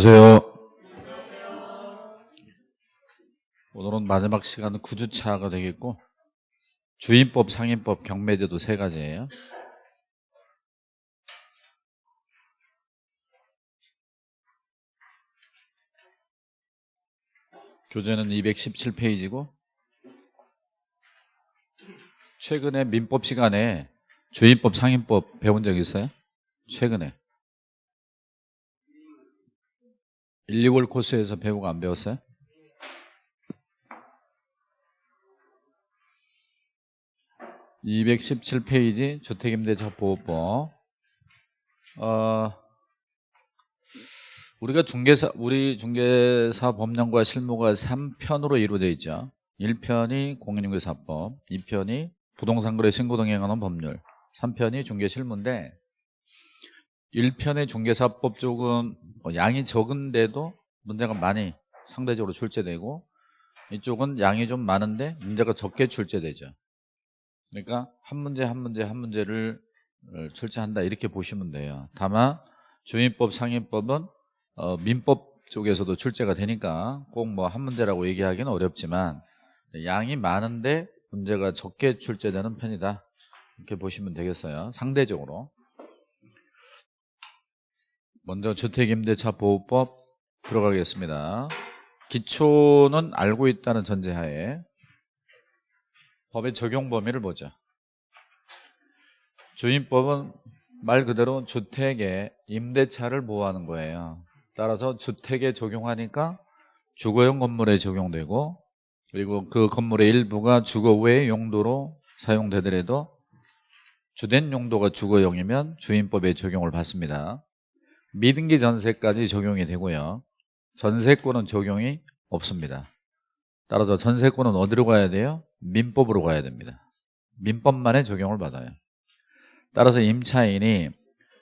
안녕하세요. 오늘은 마지막 시간은 9주차가 되겠고 주인법, 상인법, 경매제도 세 가지예요. 교재는 217페이지고 최근에 민법 시간에 주인법, 상인법 배운 적 있어요? 최근에 1, 2월 코스에서 배우고 안 배웠어요? (217 페이지) 주택임대차 보호법 어, 우리가 중개사 우리 중개사 법령과 실무가 3편으로 이루어져 있죠 1편이 공인중개사법 2편이 부동산거래 신고 등에 관한 법률 3편이 중개실무인데 1편의 중개사법 쪽은 뭐 양이 적은데도 문제가 많이 상대적으로 출제되고 이쪽은 양이 좀 많은데 문제가 적게 출제되죠. 그러니까 한 문제 한 문제 한 문제를 어, 출제한다 이렇게 보시면 돼요. 다만 주인법 상인법은 어, 민법 쪽에서도 출제가 되니까 꼭 뭐 한 문제라고 얘기하기는 어렵지만 양이 많은데 문제가 적게 출제되는 편이다. 이렇게 보시면 되겠어요. 상대적으로. 먼저 주택임대차 보호법 들어가겠습니다. 기초는 알고 있다는 전제하에 법의 적용 범위를 보죠. 주인법은 말 그대로 주택의 임대차를 보호하는 거예요. 따라서 주택에 적용하니까 주거용 건물에 적용되고 그리고 그 건물의 일부가 주거 외의 용도로 사용되더라도 주된 용도가 주거용이면 주인법에 적용을 받습니다. 미등기 전세까지 적용이 되고요. 전세권은 적용이 없습니다. 따라서 전세권은 어디로 가야 돼요? 민법으로 가야 됩니다. 민법만에 적용을 받아요. 따라서 임차인이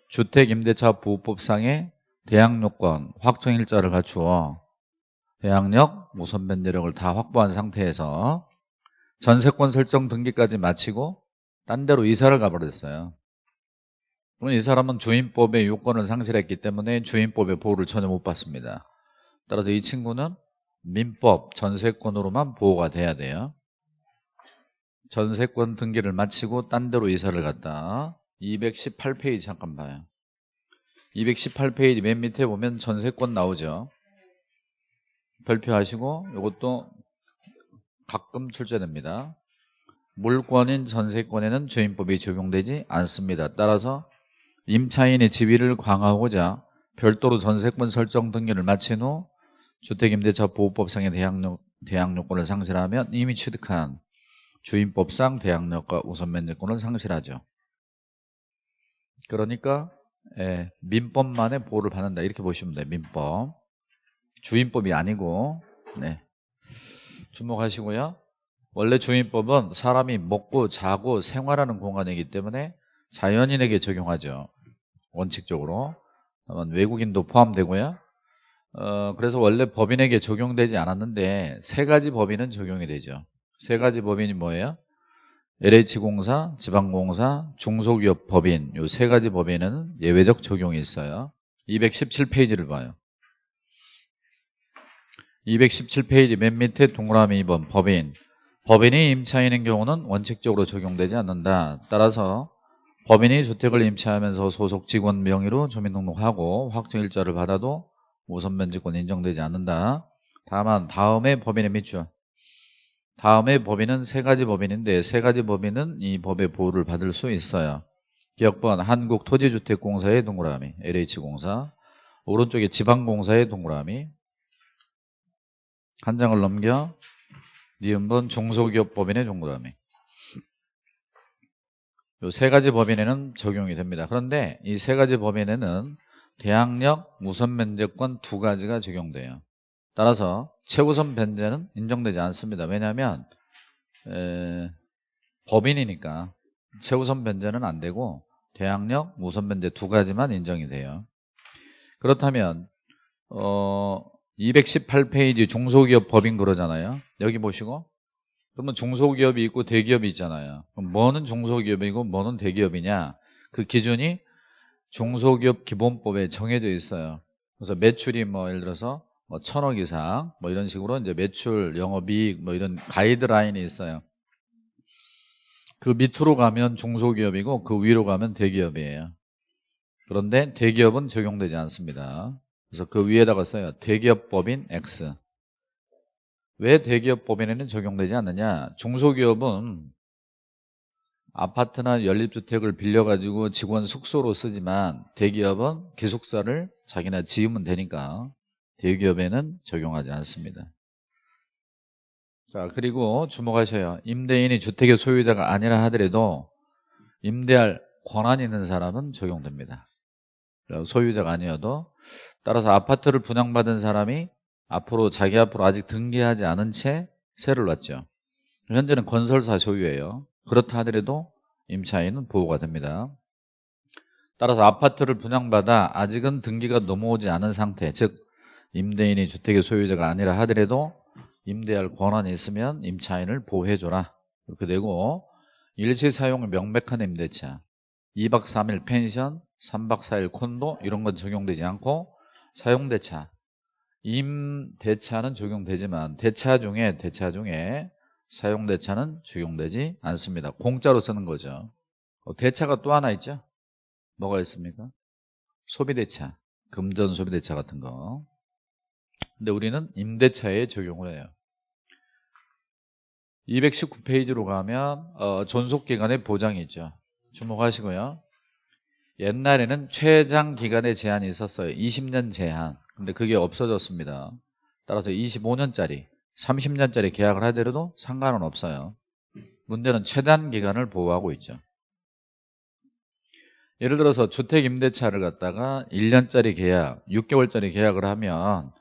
주택임대차 보호법상의 대항요건 확정일자를 갖추어 대항력, 우선 변제력을 다 확보한 상태에서 전세권 설정 등기까지 마치고 딴 데로 이사를 가버렸어요. 그럼 이 사람은 주인법의 요건을 상실했기 때문에 주인법의 보호를 전혀 못 받습니다. 따라서 이 친구는 민법 전세권으로만 보호가 돼야 돼요. 전세권 등기를 마치고 딴 데로 이사를 갔다. 218페이지 잠깐 봐요. 218페이지 맨 밑에 보면 전세권 나오죠. 별표하시고 이것도 가끔 출제됩니다. 물권인 전세권에는 주인법이 적용되지 않습니다. 따라서 임차인의 지위를 강화하고자 별도로 전세권 설정 등기를 마친 후 주택임대차 보호법상의 대항력, 대항력권을 상실하면 이미 취득한 주인법상 대항력과 우선면제권을 상실하죠. 그러니까 예, 민법만의 보호를 받는다 이렇게 보시면 돼요. 민법 주인법이 아니고 네. 주목하시고요. 원래 주인법은 사람이 먹고 자고 생활하는 공간이기 때문에 자연인에게 적용하죠. 원칙적으로 외국인도 포함되고요. 어, 그래서 원래 법인에게 적용되지 않았는데 세 가지 법인은 적용이 되죠. 세 가지 법인이 뭐예요? LH공사, 지방공사, 중소기업 법인 이 세 가지 법인은 예외적 적용이 있어요. 217페이지를 봐요. 217페이지 맨 밑에 동그라미 2번 법인 법인이 임차인인 경우는 원칙적으로 적용되지 않는다. 따라서 법인이 주택을 임차하면서 소속 직원 명의로 주민등록하고 확정일자를 받아도 우선면제권 인정되지 않는다. 다만 다음에 법인의 밑줄. 다음에 법인은 세 가지 법인인데 세 가지 법인은 이 법의 보호를 받을 수 있어요. 기억번 한국토지주택공사의 동그라미 LH공사. 오른쪽에 지방공사의 동그라미. 한 장을 넘겨. 니은번 중소기업 법인의 동그라미 세 가지 법인에는 적용이 됩니다. 그런데 이 세 가지 법인에는 대항력, 우선 변제권 두 가지가 적용돼요. 따라서 최우선 변제는 인정되지 않습니다. 왜냐하면 에, 법인이니까 최우선 변제는 안 되고 대항력, 우선 변제 두 가지만 인정이 돼요. 그렇다면 어, 218페이지 중소기업 법인 그러잖아요. 여기 보시고 그러면 중소기업이 있고 대기업이 있잖아요. 그럼 뭐는 중소기업이고 뭐는 대기업이냐? 그 기준이 중소기업 기본법에 정해져 있어요. 그래서 매출이 뭐 예를 들어서 뭐 천억 이상 뭐 이런 식으로 이제 매출, 영업이익 뭐 이런 가이드라인이 있어요. 그 밑으로 가면 중소기업이고 그 위로 가면 대기업이에요. 그런데 대기업은 적용되지 않습니다. 그래서 그 위에다가 써요. 대기업법인 X. 왜 대기업 법인에는 적용되지 않느냐? 중소기업은 아파트나 연립주택을 빌려가지고 직원 숙소로 쓰지만 대기업은 기숙사를 자기나 지으면 되니까 대기업에는 적용하지 않습니다. 자 그리고 주목하셔요. 임대인이 주택의 소유자가 아니라 하더라도 임대할 권한 있는 사람은 적용됩니다. 소유자가 아니어도 따라서 아파트를 분양받은 사람이 앞으로 자기 앞으로 아직 등기하지 않은 채 세를 놨죠. 현재는 건설사 소유예요. 그렇다 하더라도 임차인은 보호가 됩니다. 따라서 아파트를 분양받아 아직은 등기가 넘어오지 않은 상태 즉 임대인이 주택의 소유자가 아니라 하더라도 임대할 권한이 있으면 임차인을 보호해줘라 이렇게 되고 일시 사용 명백한 임대차 2박 3일 펜션 3박 4일 콘도 이런 건 적용되지 않고 사용대차 임대차는 적용되지만 대차 중에 대차 중에 사용대차는 적용되지 않습니다. 공짜로 쓰는 거죠. 어, 대차가 또 하나 있죠? 뭐가 있습니까? 소비대차 금전 소비대차 같은 거. 근데 우리는 임대차에 적용을 해요. 219페이지로 가면 어, 존속기간의 보장이 있죠. 주목하시고요. 옛날에는 최장 기간의 제한이 있었어요. 20년 제한 근데 그게 없어졌습니다. 따라서 25년짜리 30년짜리 계약을 하더라도 상관은 없어요. 문제는 최단 기간을 보호하고 있죠. 예를 들어서 주택 임대차를 갖다가 1년짜리 계약, 6개월짜리 계약을 하면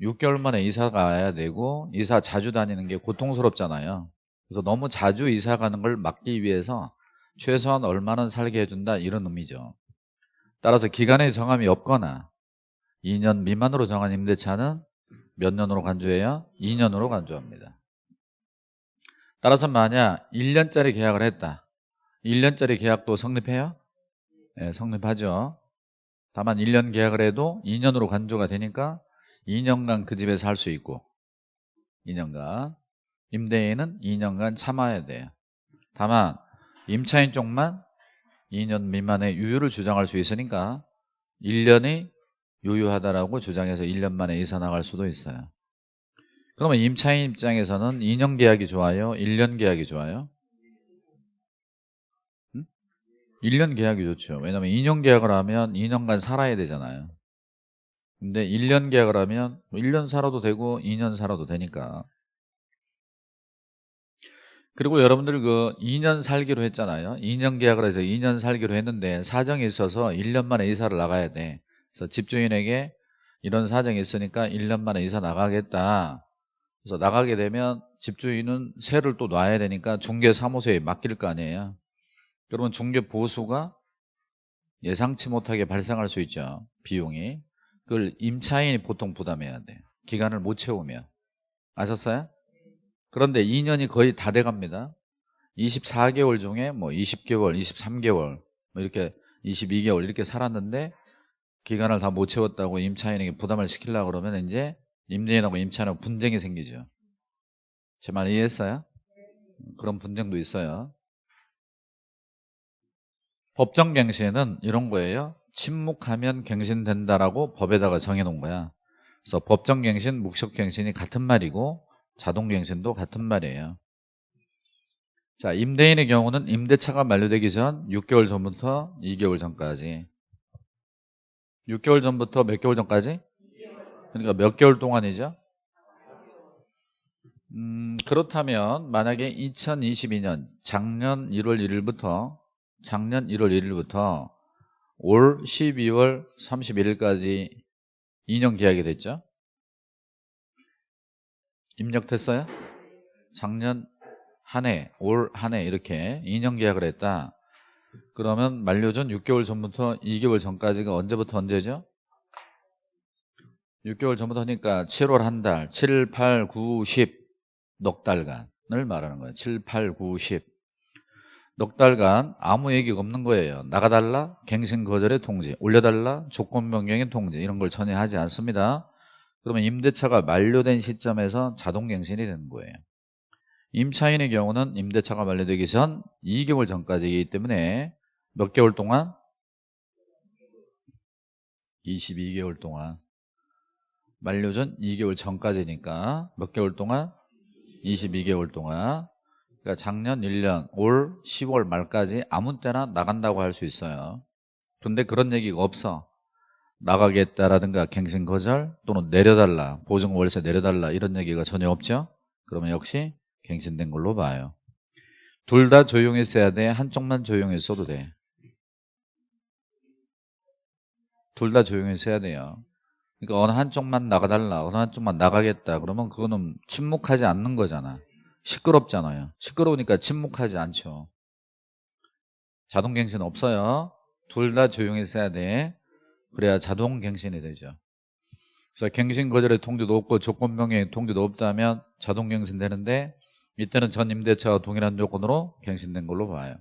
6개월 만에 이사 가야 되고 이사 자주 다니는 게 고통스럽잖아요. 그래서 너무 자주 이사 가는 걸 막기 위해서 최소한 얼마는 살게 해준다 이런 의미죠. 따라서 기간의 정함이 없거나 2년 미만으로 정한 임대차는 몇 년으로 간주해요? 2년으로 간주합니다. 따라서 만약 1년짜리 계약을 했다. 1년짜리 계약도 성립해요? 네, 성립하죠. 다만 1년 계약을 해도 2년으로 간주가 되니까 2년간 그 집에 살 수 있고 2년간. 임대인은 2년간 참아야 돼요. 다만 임차인 쪽만 2년 미만의 유효를 주장할 수 있으니까 1년이 유효하다라고 주장해서 1년 만에 이사 나갈 수도 있어요. 그러면 임차인 입장에서는 2년 계약이 좋아요? 1년 계약이 좋아요? 1년 계약이 좋죠. 왜냐하면 2년 계약을 하면 2년간 살아야 되잖아요. 근데 1년 계약을 하면 1년 뭐 살아도 되고 2년 살아도 되니까. 그리고 여러분들 그 2년 살기로 했잖아요. 2년 계약을 해서 2년 살기로 했는데 사정이 있어서 1년 만에 이사를 나가야 돼 그래서 집주인에게 이런 사정이 있으니까 1년 만에 이사 나가겠다 그래서 나가게 되면 집주인은 세를 또 놔야 되니까 중개사무소에 맡길 거 아니에요 그러면 중개 보수가 예상치 못하게 발생할 수 있죠 비용이 그걸 임차인이 보통 부담해야 돼요. 기간을 못 채우면. 아셨어요? 그런데 2년이 거의 다 돼갑니다. 24개월 중에 뭐 20개월, 23개월, 뭐 이렇게 22개월 이렇게 살았는데 기간을 다 못 채웠다고 임차인에게 부담을 시키려고 그러면 이제 임대인하고 임차인하고 분쟁이 생기죠. 제 말 이해했어요? 그런 분쟁도 있어요. 법정 갱신은 이런 거예요. 침묵하면 갱신된다라고 법에다가 정해놓은 거야. 그래서 법정 갱신, 묵식갱신이 같은 말이고 자동 갱신도 같은 말이에요. 자, 임대인의 경우는 임대차가 만료되기 전 6개월 전부터 2개월 전까지 6개월 전부터 몇 개월 전까지? 그러니까 몇 개월 동안이죠? 음, 그렇다면 만약에 2022년 작년 1월 1일부터 작년 1월 1일부터 올 12월 31일까지 2년 계약이 됐죠. 입력됐어요? 작년 한 해, 올 한 해 이렇게 2년 계약을 했다. 그러면 만료 전 6개월 전부터 2개월 전까지가 언제부터 언제죠? 6개월 전부터 하니까 7월 한 달, 7, 8, 9, 10 넉 달간을 말하는 거예요. 7, 8, 9, 10 넉 달간 아무 얘기가 없는 거예요. 나가달라, 갱신 거절의 통지, 올려달라, 조건 변경의 통지 이런 걸 전혀 하지 않습니다. 그러면 임대차가 만료된 시점에서 자동 갱신이 되는 거예요. 임차인의 경우는 임대차가 만료되기 전 2개월 전까지이기 때문에 몇 개월 동안? 22개월 동안. 만료 전 2개월 전까지니까 몇 개월 동안? 22개월 동안. 그러니까 작년 1년 올 10월 말까지 아무 때나 나간다고 할 수 있어요. 근데 그런 얘기가 없어. 나가겠다라든가 갱신 거절 또는 내려달라 보증 월세 내려달라 이런 얘기가 전혀 없죠? 그러면 역시 갱신된 걸로 봐요. 둘 다 조용히 써야 돼. 한쪽만 조용히 써도 돼 둘 다 조용히 써야 돼요. 그러니까 어느 한쪽만 나가달라 어느 한쪽만 나가겠다 그러면 그거는 침묵하지 않는 거잖아. 시끄럽잖아요. 시끄러우니까 침묵하지 않죠. 자동갱신 없어요. 둘 다 조용히 써야 돼. 그래야 자동갱신이 되죠. 그래서 갱신 거절의 통지도 없고 조건명의 통지도 없다면 자동갱신 되는데 이때는 전 임대차와 동일한 조건으로 갱신된 걸로 봐요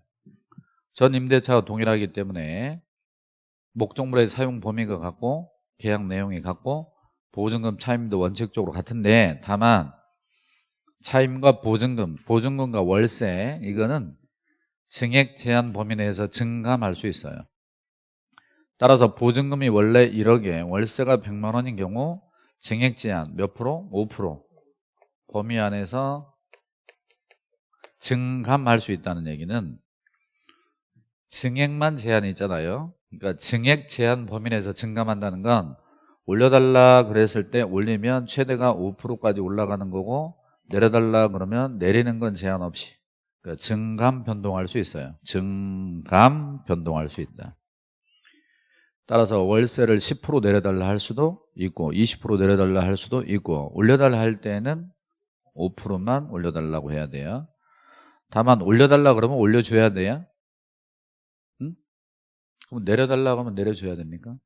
전 임대차와 동일하기 때문에 목적물의 사용 범위가 같고 계약 내용이 같고 보증금 차임도 원칙적으로 같은데 다만 차임과 보증금, 보증금과 월세 이거는 증액 제한 범위 내에서 증감할 수 있어요. 따라서 보증금이 원래 1억에 월세가 100만 원인 경우 증액 제한 몇 프로? 5% 범위 안에서 증감할 수 있다는 얘기는 증액만 제한이 있잖아요. 그러니까 증액 제한 범위 내에서 증감한다는 건 올려달라 그랬을 때 올리면 최대가 5%까지 올라가는 거고 내려달라 그러면 내리는 건 제한 없이 그러니까 증감 변동할 수 있어요. 증감 변동할 수 있다. 따라서 월세를 10% 내려달라 할 수도 있고 20% 내려달라 할 수도 있고 올려달라 할 때는 5%만 올려달라고 해야 돼요. 다만 올려달라 그러면 올려줘야 돼요. 응? 그럼 내려달라 그러면 내려줘야 됩니까?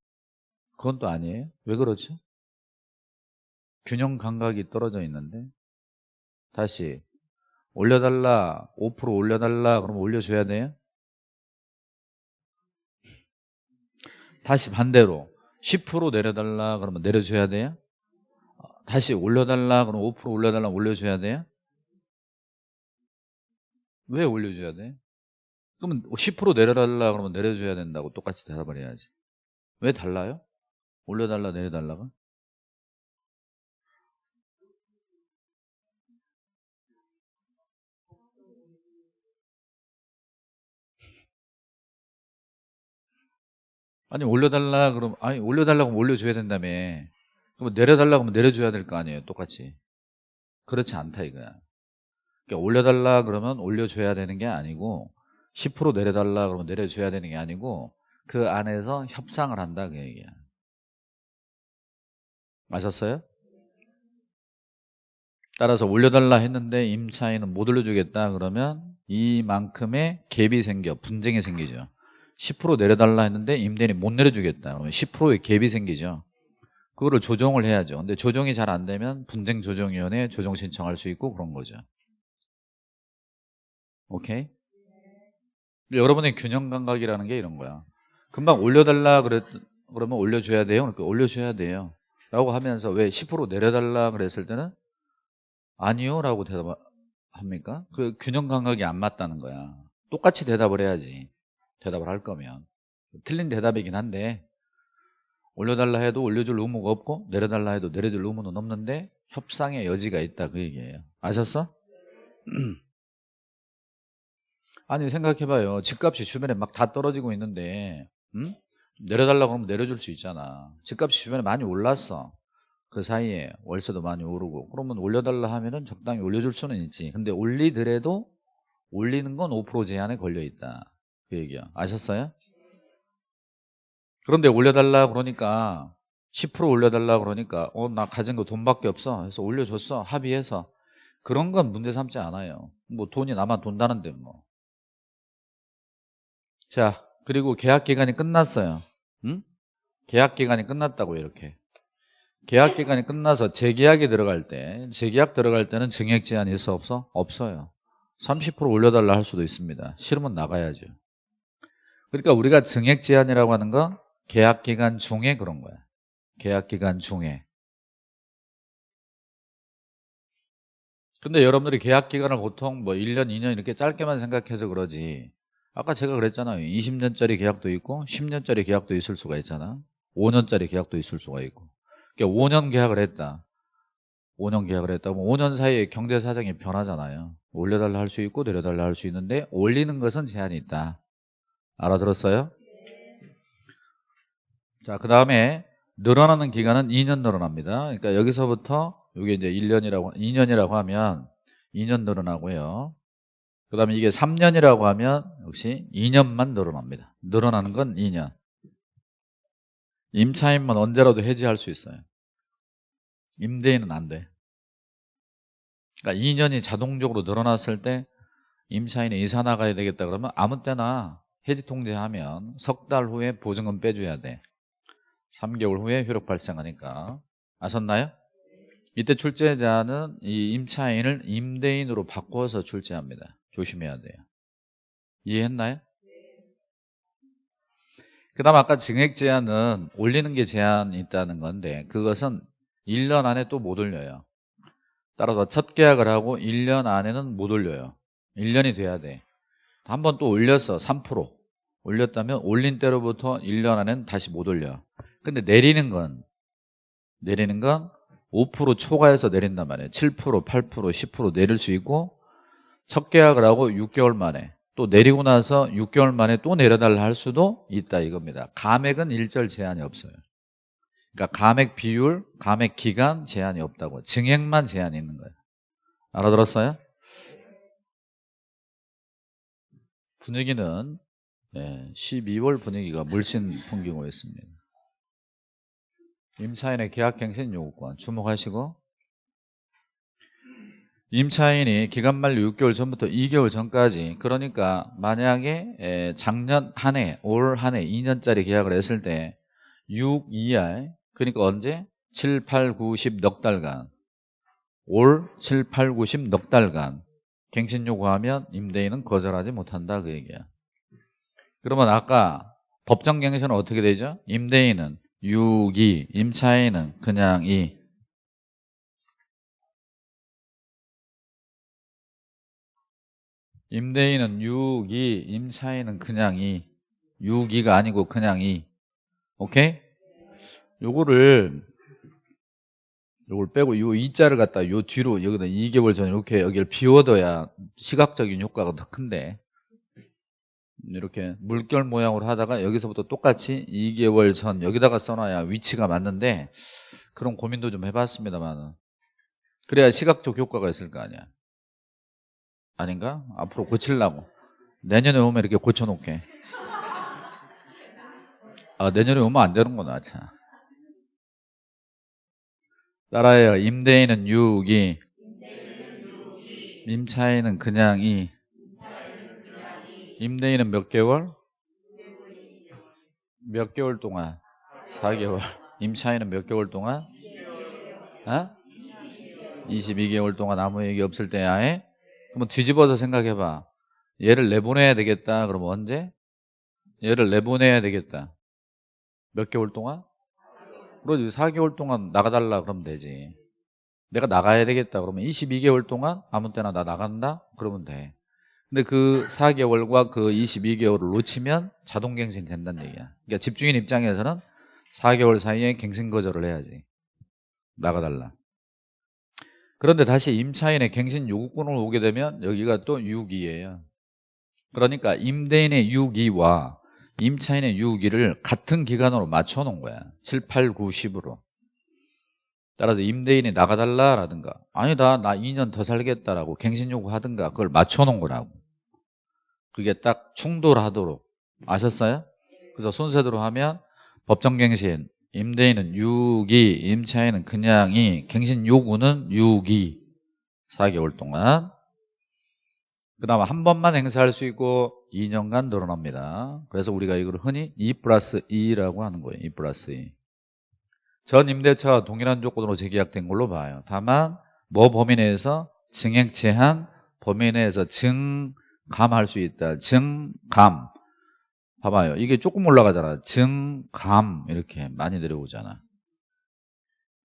그건 또 아니에요. 왜 그렇죠? 균형 감각이 떨어져 있는데 다시 올려달라 5% 올려달라 그러면 올려줘야 돼요? 다시 반대로 10% 내려달라 그러면 내려줘야 돼요? 다시 올려달라 그러면 5% 올려달라 올려줘야 돼요? 왜 올려줘야 돼? 그러면 10% 내려달라 그러면 내려줘야 된다고 똑같이 대답을 해야지 왜 달라요? 올려달라 내려달라가? 아니 올려달라 그러면 아니 올려달라고 올려줘야 된다며 그럼 내려달라고 하면 내려줘야 될 거 아니에요 똑같이 그렇지 않다 이거야 그러니까 올려달라 그러면 올려줘야 되는 게 아니고 10% 내려달라 그러면 내려줘야 되는 게 아니고 그 안에서 협상을 한다 그 얘기야. 맞았어요? 따라서 올려달라 했는데 임차인은 못 올려주겠다 그러면 이만큼의 갭이 생겨 분쟁이 생기죠. 10% 내려달라 했는데 임대인이 못 내려주겠다. 그러면 10%의 갭이 생기죠. 그거를 조정을 해야죠. 근데 조정이 잘 안 되면 분쟁조정위원회에 조정 신청할 수 있고 그런 거죠 오케이? 여러분의 균형 감각이라는 게 이런 거야. 금방 올려달라 그랬, 그러면 올려줘야 돼요? 그러니까 올려줘야 돼요. 라고 하면서 왜 10% 내려달라 그랬을 때는 아니요? 라고 대답합니까? 그 균형 감각이 안 맞다는 거야. 똑같이 대답을 해야지. 대답을 할 거면. 틀린 대답이긴 한데 올려달라 해도 올려줄 의무가 없고 내려달라 해도 내려줄 의무는 없는데 협상의 여지가 있다 그 얘기예요. 아셨어? 아니 생각해봐요. 집값이 주변에 막 다 떨어지고 있는데 음? 내려달라고 하면 내려줄 수 있잖아. 집값이 주변에 많이 올랐어. 그 사이에 월세도 많이 오르고 그러면 올려달라 하면은 적당히 올려줄 수는 있지. 근데 올리더라도 올리는 건 5% 제한에 걸려 있다. 그 얘기야. 아셨어요? 그런데 올려달라 그러니까 10% 올려달라 그러니까 어 나 가진 거 돈밖에 없어. 그래서 올려줬어. 합의해서. 그런 건 문제 삼지 않아요. 뭐 돈이 나만 돈다는데 뭐 자 그리고 계약 기간이 끝났어요 응? 계약 기간이 끝났다고 이렇게 계약 기간이 끝나서 재계약이 들어갈 때 재계약 들어갈 때는 증액 제한이 있어 없어? 없어요 30% 올려달라 할 수도 있습니다. 싫으면 나가야죠. 그러니까 우리가 증액 제한이라고 하는 건 계약 기간 중에 그런 거야. 계약 기간 중에. 근데 여러분들이 계약 기간을 보통 뭐 1년, 2년 이렇게 짧게만 생각해서 그러지. 아까 제가 그랬잖아요. 20년짜리 계약도 있고 10년짜리 계약도 있을 수가 있잖아. 5년짜리 계약도 있을 수가 있고. 그러니까 5년 계약을 했다. 5년 계약을 했다. 면 5년 사이에 경제 사정이 변하잖아요. 올려달라 할 수 있고 내려달라 할 수 있는데 올리는 것은 제한이 있다. 알아들었어요? 자, 그 다음에 늘어나는 기간은 2년 늘어납니다. 그러니까 여기서부터 이게 이제 1년이라고 2년이라고 하면 2년 늘어나고요. 그 다음에 이게 3년이라고 하면 역시 2년만 늘어납니다. 늘어나는 건 2년. 임차인만 언제라도 해지할 수 있어요. 임대인은 안 돼. 그러니까 2년이 자동적으로 늘어났을 때 임차인이 이사 나가야 되겠다 그러면 아무 때나 해지 통제하면 석 달 후에 보증금 빼줘야 돼. 3개월 후에 효력 발생하니까. 아셨나요? 이때 출제자는 이 임차인을 임대인으로 바꿔서 출제합니다. 조심해야 돼요. 이해했나요? 그 다음 아까 증액 제한은 올리는 게 제한이 있다는 건데 그것은 1년 안에 또 못 올려요. 따라서 첫 계약을 하고 1년 안에는 못 올려요. 1년이 돼야 돼. 한 번 또 올렸어. 3% 올렸다면 올린 때로부터 1년 안에는 다시 못 올려. 근데 내리는 건 내리는 건 5% 초과해서 내린단 말이에요. 7%, 8%, 10% 내릴 수 있고 첫 계약을 하고 6개월 만에 또 내리고 나서 6개월 만에 또 내려달라 할 수도 있다 이겁니다. 감액은 일절 제한이 없어요. 그러니까 감액 비율, 감액 기간 제한이 없다고. 증액만 제한이 있는 거예요. 알아들었어요? 분위기는 12월 예, 분위기가 물씬 풍기고 있습니다. 임차인의 계약갱신 요구권 주목하시고 임차인이 기간 만료 6개월 전부터 2개월 전까지 그러니까 만약에 작년 한 해, 올 한 해 2년짜리 계약을 했을 때 6, 2할 그러니까 언제? 7, 8, 9, 10 넉 달간 올 7, 8, 9, 10 넉 달간 갱신 요구하면 임대인은 거절하지 못한다 그 얘기야 그러면 아까 법정 갱신은 어떻게 되죠? 임대인은 6, 2, 임차인은 그냥 2 임대인은 6, 2, 임차인은 그냥 2 6, 2가 아니고 그냥 2 오케이? 요거를 요걸 빼고 요 2자를 갖다 요 뒤로 여기다 2개월 전에 이렇게 여기를 비워둬야 시각적인 효과가 더 큰데. 이렇게 물결 모양으로 하다가 여기서부터 똑같이 2개월 전 여기다가 써놔야 위치가 맞는데 그런 고민도 좀 해봤습니다만 그래야 시각적 효과가 있을 거 아니야 아닌가? 앞으로 고치려고 내년에 오면 이렇게 고쳐놓게 아 내년에 오면 안 되는구나 참. 따라해요 임대인은 6이 임차인은 그냥 이 임대인은 몇 개월? 몇 개월 동안? 4개월. 임차인은 몇 개월 동안? 어? 22개월 동안 아무 얘기 없을 때 아예? 그러면 뒤집어서 생각해봐. 얘를 내보내야 되겠다. 그러면 언제? 얘를 내보내야 되겠다. 몇 개월 동안? 그러지 4개월 동안 나가달라 그러면 되지. 내가 나가야 되겠다. 그러면 22개월 동안 아무 때나 나 나간다? 그러면 돼. 근데 그 4개월과 그 22개월을 놓치면 자동 갱신 된다는 얘기야. 그러니까 집주인 입장에서는 4개월 사이에 갱신 거절을 해야지. 나가달라. 그런데 다시 임차인의 갱신 요구권을 오게 되면 여기가 또 6이에요. 그러니까 임대인의 6이와 임차인의 6이를 같은 기간으로 맞춰 놓은 거야. 7, 8, 9, 10으로. 따라서 임대인이 나가달라라든가 아니다 나 2년 더 살겠다라고 갱신 요구하든가 그걸 맞춰 놓은 거라고. 그게 딱 충돌하도록 아셨어요? 그래서 순서대로 하면 법정 갱신 임대인은 6이 임차인은 그냥이 갱신 요구는 6이 4개월 동안 그 다음 한 번만 행사할 수 있고 2년간 늘어납니다 그래서 우리가 이걸 흔히 2 플러스 2라고 하는 거예요 2 플러스 2. 전 임대차와 동일한 조건으로 재계약된 걸로 봐요 다만 뭐 범위 내에서 증액 제한 범위 내에서 증감할 수 있다. 증감. 봐봐요. 이게 조금 올라가잖아. 증 감 이렇게 많이 내려오잖아.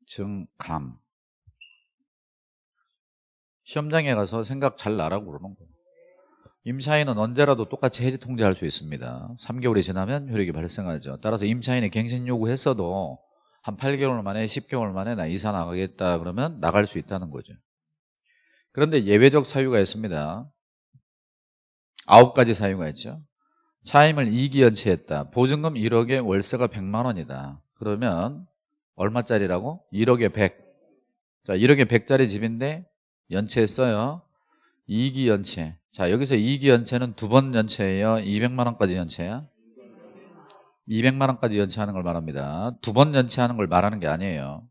증 감. 시험장에 가서 생각 잘 나라고 그러는 거예요. 임차인은 언제라도 똑같이 해지 통지할 수 있습니다. 3개월이 지나면 효력이 발생하죠. 따라서 임차인이 갱신 요구했어도 한 8개월 만에 10개월 만에 나 이사 나가겠다 그러면 나갈 수 있다는 거죠. 그런데 예외적 사유가 있습니다. 아홉 가지 사유가 있죠. 차임을 2기 연체했다. 보증금 1억에 월세가 100만 원이다. 그러면 얼마짜리라고? 1억에 100. 자, 1억에 100짜리 집인데 연체했어요. 2기 연체. 자, 여기서 2기 연체는 두 번 연체예요. 200만 원까지 연체야. 200만 원까지 연체하는 걸 말합니다. 두 번 연체하는 걸 말하는 게 아니에요.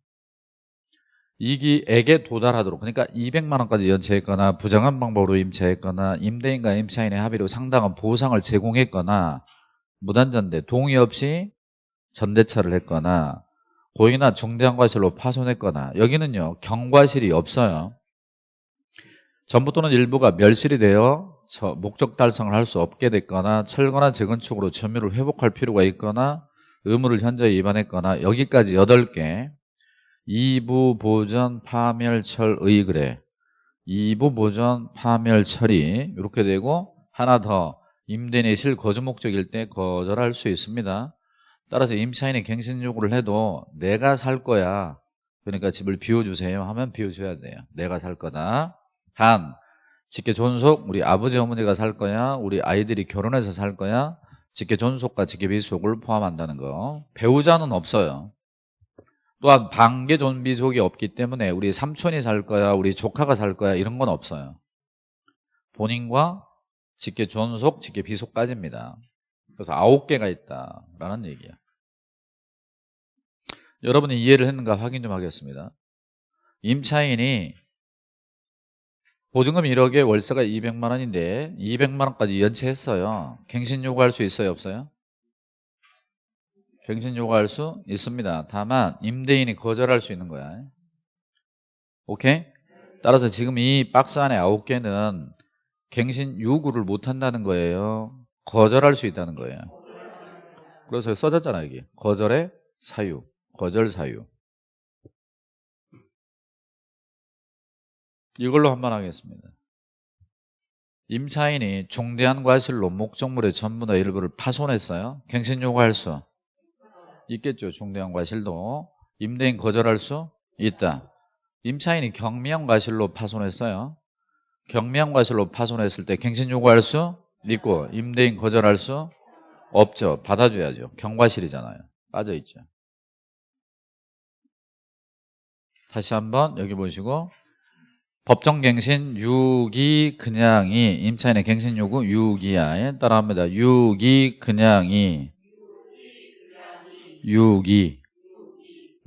2기에게 도달하도록 그러니까 200만 원까지 연체했거나 부정한 방법으로 임차했거나 임대인과 임차인의 합의로 상당한 보상을 제공했거나 무단전대 동의 없이 전대차를 했거나 고의나 중대한 과실로 파손했거나 여기는요 경과실이 없어요. 전부 또는 일부가 멸실이 되어 목적 달성을 할 수 없게 됐거나 철거나 재건축으로 점유를 회복할 필요가 있거나 의무를 현저히 위반했거나 여기까지 8개 2부 보전 파멸철 의 그래 2부 보전 파멸 처리 이렇게 되고 하나 더 임대인의 실 거주 목적일 때 거절할 수 있습니다. 따라서 임차인이 갱신 요구를 해도 내가 살 거야. 그러니까 집을 비워주세요 하면 비워줘야 돼요. 내가 살 거다. 단 직계 존속 우리 아버지 어머니가 살 거야. 우리 아이들이 결혼해서 살 거야. 직계 존속과 직계 비속을 포함한다는 거. 배우자는 없어요 또한 반계 존비속이 없기 때문에 우리 삼촌이 살 거야 우리 조카가 살 거야 이런 건 없어요. 본인과 직계 존속, 직계 비속까지입니다. 그래서 아홉 개가 있다라는 얘기야 여러분이 이해를 했는가 확인 좀 하겠습니다. 임차인이 보증금 1억에 월세가 200만 원인데 200만 원까지 연체했어요. 갱신 요구할 수 있어요 없어요? 갱신 요구할 수 있습니다. 다만 임대인이 거절할 수 있는 거야. 오케이? 따라서 지금 이 박스 안에 9개는 갱신 요구를 못 한다는 거예요. 거절할 수 있다는 거예요. 그래서 써졌잖아 여기. 거절의 사유. 거절 사유. 이걸로 한번 하겠습니다. 임차인이 중대한 과실로 목적물의 전부나 일부를 파손했어요. 갱신 요구할 수 있겠죠. 중대형 과실도. 임대인 거절할 수 있다. 임차인이 경미형 과실로 파손했어요. 경미형 과실로 파손했을 때 갱신 요구할 수 있고 임대인 거절할 수 없죠. 받아줘야죠. 경과실이잖아요. 빠져있죠. 다시 한번 여기 보시고 법정갱신 6이 그냥이 임차인의 갱신 요구 6이야 따라합니다. 6이 그냥이 6, 2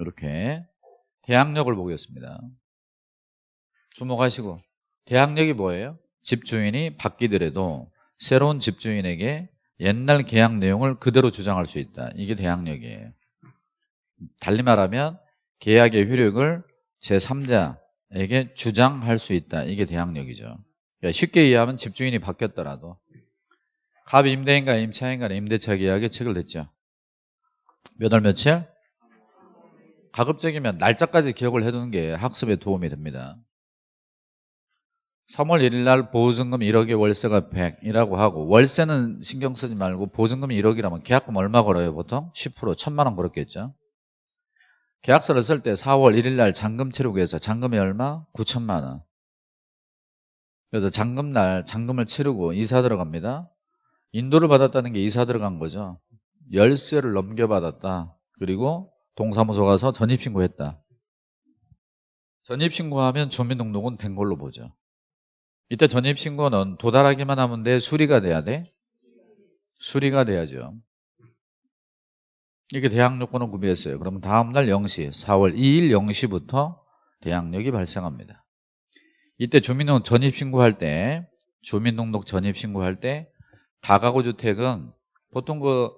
이렇게 대항력을 보겠습니다. 주목하시고 대항력이 뭐예요? 집주인이 바뀌더라도 새로운 집주인에게 옛날 계약 내용을 그대로 주장할 수 있다. 이게 대항력이에요. 달리 말하면 계약의 효력을 제3자에게 주장할 수 있다. 이게 대항력이죠. 그러니까 쉽게 이해하면 집주인이 바뀌었더라도 갑 임대인과 임차인 간의 임대차 계약이 체결됐죠. 몇 월 며칠? 가급적이면 날짜까지 기억을 해두는 게 학습에 도움이 됩니다. 3월 1일 날 보증금 1억에 월세가 100이라고 하고 월세는 신경 쓰지 말고 보증금이 1억이라면 계약금 얼마 걸어요 보통? 10% 1000만 원 걸었겠죠. 계약서를 쓸 때 4월 1일 날 잔금 치르고 해서 잔금이 얼마? 9천만 원. 그래서 잔금 날 잔금을 치르고 이사 들어갑니다. 인도를 받았다는 게 이사 들어간 거죠. 열쇠를 넘겨받았다. 그리고 동사무소 가서 전입신고했다. 전입신고하면 주민등록은 된 걸로 보죠. 이때 전입신고는 도달하기만 하면 돼? 수리가 돼야 돼? 수리가 돼야죠. 이게 대항력권을 구비했어요. 그러면 다음날 0시, 4월 2일 0시부터 대항력이 발생합니다. 이때 주민등록 전입신고할 때, 주민등록 전입신고할 때 다가구 주택은 보통 그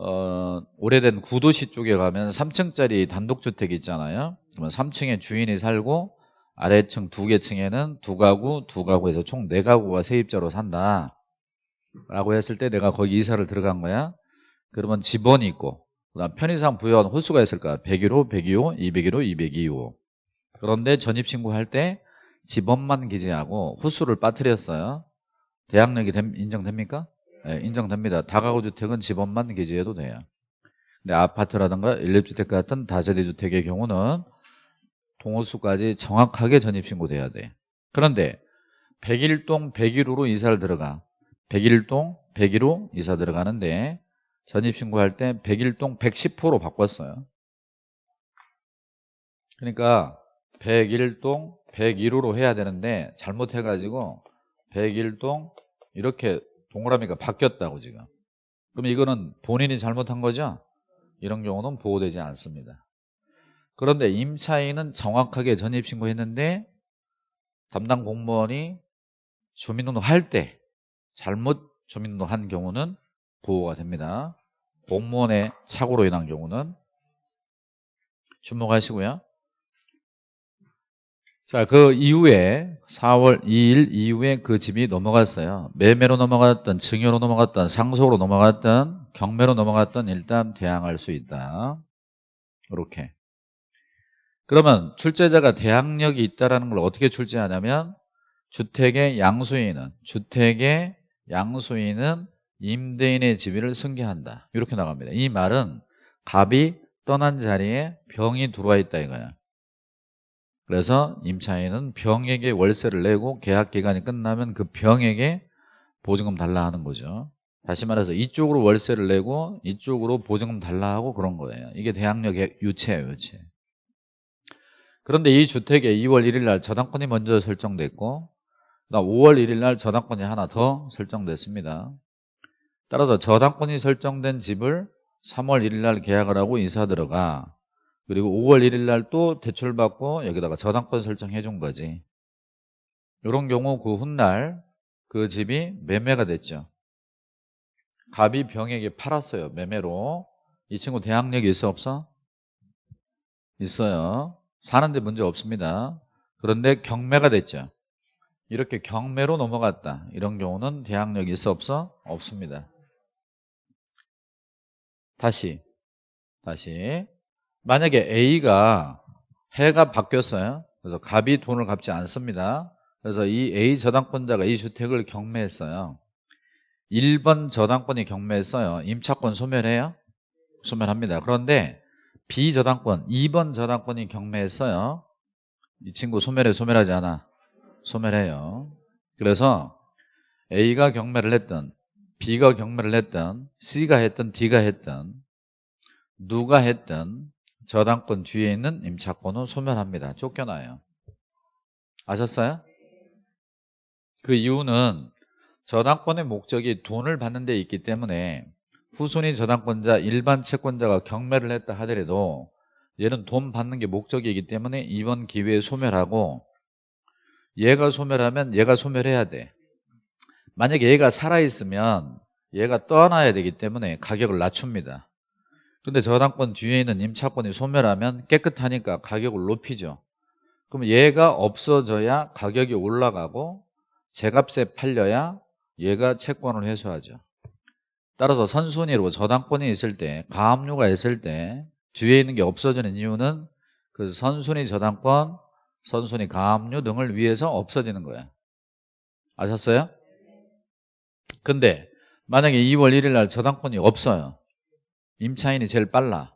어, 오래된 구도시 쪽에 가면 3층짜리 단독주택이 있잖아요. 그러면 3층에 주인이 살고 아래층 두 개 층에는 두 가구, 두 가구에서 총 네 가구가 세입자로 산다. 라고 했을 때 내가 거기 이사를 들어간 거야. 그러면 집원이 있고 그다음 편의상 부여한 호수가 있을까? 101호, 102호, 201호, 202호. 그런데 전입신고할 때 집원만 기재하고 호수를 빠뜨렸어요. 대학력이 됨- 인정됩니까? 네, 인정됩니다. 다가구 주택은 집원만 기재해도 돼요. 근데 아파트라든가 일립주택 같은 다세대 주택의 경우는 동호수까지 정확하게 전입신고돼야 돼. 그런데 101동 101호로 이사를 들어가. 101동 101호 이사 들어가는데 전입신고할 때 101동 110호로 바꿨어요. 그러니까 101동 101호로 해야 되는데 잘못해가지고 101동 이렇게 동그라미가 바뀌었다고 지금. 그럼 이거는 본인이 잘못한 거죠? 이런 경우는 보호되지 않습니다. 그런데 임차인은 정확하게 전입신고했는데 담당 공무원이 주민등록 할 때 잘못 주민등록 한 경우는 보호가 됩니다. 공무원의 착오로 인한 경우는 주목하시고요. 자, 그 이후에 4월 2일 이후에 그 집이 넘어갔어요. 매매로 넘어갔던, 증여로 넘어갔던, 상속으로 넘어갔던, 경매로 넘어갔던 일단 대항할 수 있다. 이렇게. 그러면 출제자가 대항력이 있다는 걸 어떻게 출제하냐면 주택의 양수인은 주택의 양수인은 임대인의 지위를 승계한다. 이렇게 나갑니다. 이 말은 갑이 떠난 자리에 병이 들어와 있다 이거야. 그래서 임차인은 병에게 월세를 내고 계약 기간이 끝나면 그 병에게 보증금 달라 하는 거죠. 다시 말해서 이쪽으로 월세를 내고 이쪽으로 보증금 달라 하고 그런 거예요. 이게 대항력의 유체예요, 유체. 그런데 이 주택에 2월 1일 날 저당권이 먼저 설정됐고 그다음 5월 1일 날 저당권이 하나 더 설정됐습니다. 따라서 저당권이 설정된 집을 3월 1일 날 계약을 하고 이사 들어가 그리고 5월 1일 날 또 대출 받고 여기다가 저당권 설정해 준 거지. 이런 경우 그 훗날 그 집이 매매가 됐죠. 갑이 병에게 팔았어요. 매매로. 이 친구 대항력이 있어 없어? 있어요. 사는데 문제 없습니다. 그런데 경매가 됐죠. 이렇게 경매로 넘어갔다. 이런 경우는 대항력이 있어 없어? 없습니다. 다시 다시 만약에 A가 해가 바뀌었어요. 그래서 갑이 돈을 갚지 않습니다. 그래서 이 A 저당권자가 이 주택을 경매했어요. 1번 저당권이 경매했어요. 임차권 소멸해요? 소멸합니다. 그런데 B 저당권, 2번 저당권이 경매했어요. 이 친구 소멸해, 소멸하지 않아? 소멸해요. 그래서 A가 경매를 했던 B가 경매를 했던 C가 했던 D가 했던 누가 했던 저당권 뒤에 있는 임차권은 소멸합니다. 쫓겨나요. 아셨어요? 그 이유는 저당권의 목적이 돈을 받는 데 있기 때문에 후순위 저당권자, 일반 채권자가 경매를 했다 하더라도 얘는 돈 받는 게 목적이기 때문에 이번 기회에 소멸하고 얘가 소멸하면 얘가 소멸해야 돼. 만약에 얘가 살아있으면 얘가 떠나야 되기 때문에 가격을 낮춥니다. 근데 저당권 뒤에 있는 임차권이 소멸하면 깨끗하니까 가격을 높이죠. 그럼 얘가 없어져야 가격이 올라가고 제값에 팔려야 얘가 채권을 회수하죠. 따라서 선순위로 저당권이 있을 때 가압류가 있을 때 뒤에 있는 게 없어지는 이유는 그 선순위 저당권, 선순위 가압류 등을 위해서 없어지는 거야. 아셨어요? 근데 만약에 2월 1일 날 저당권이 없어요. 임차인이 제일 빨라.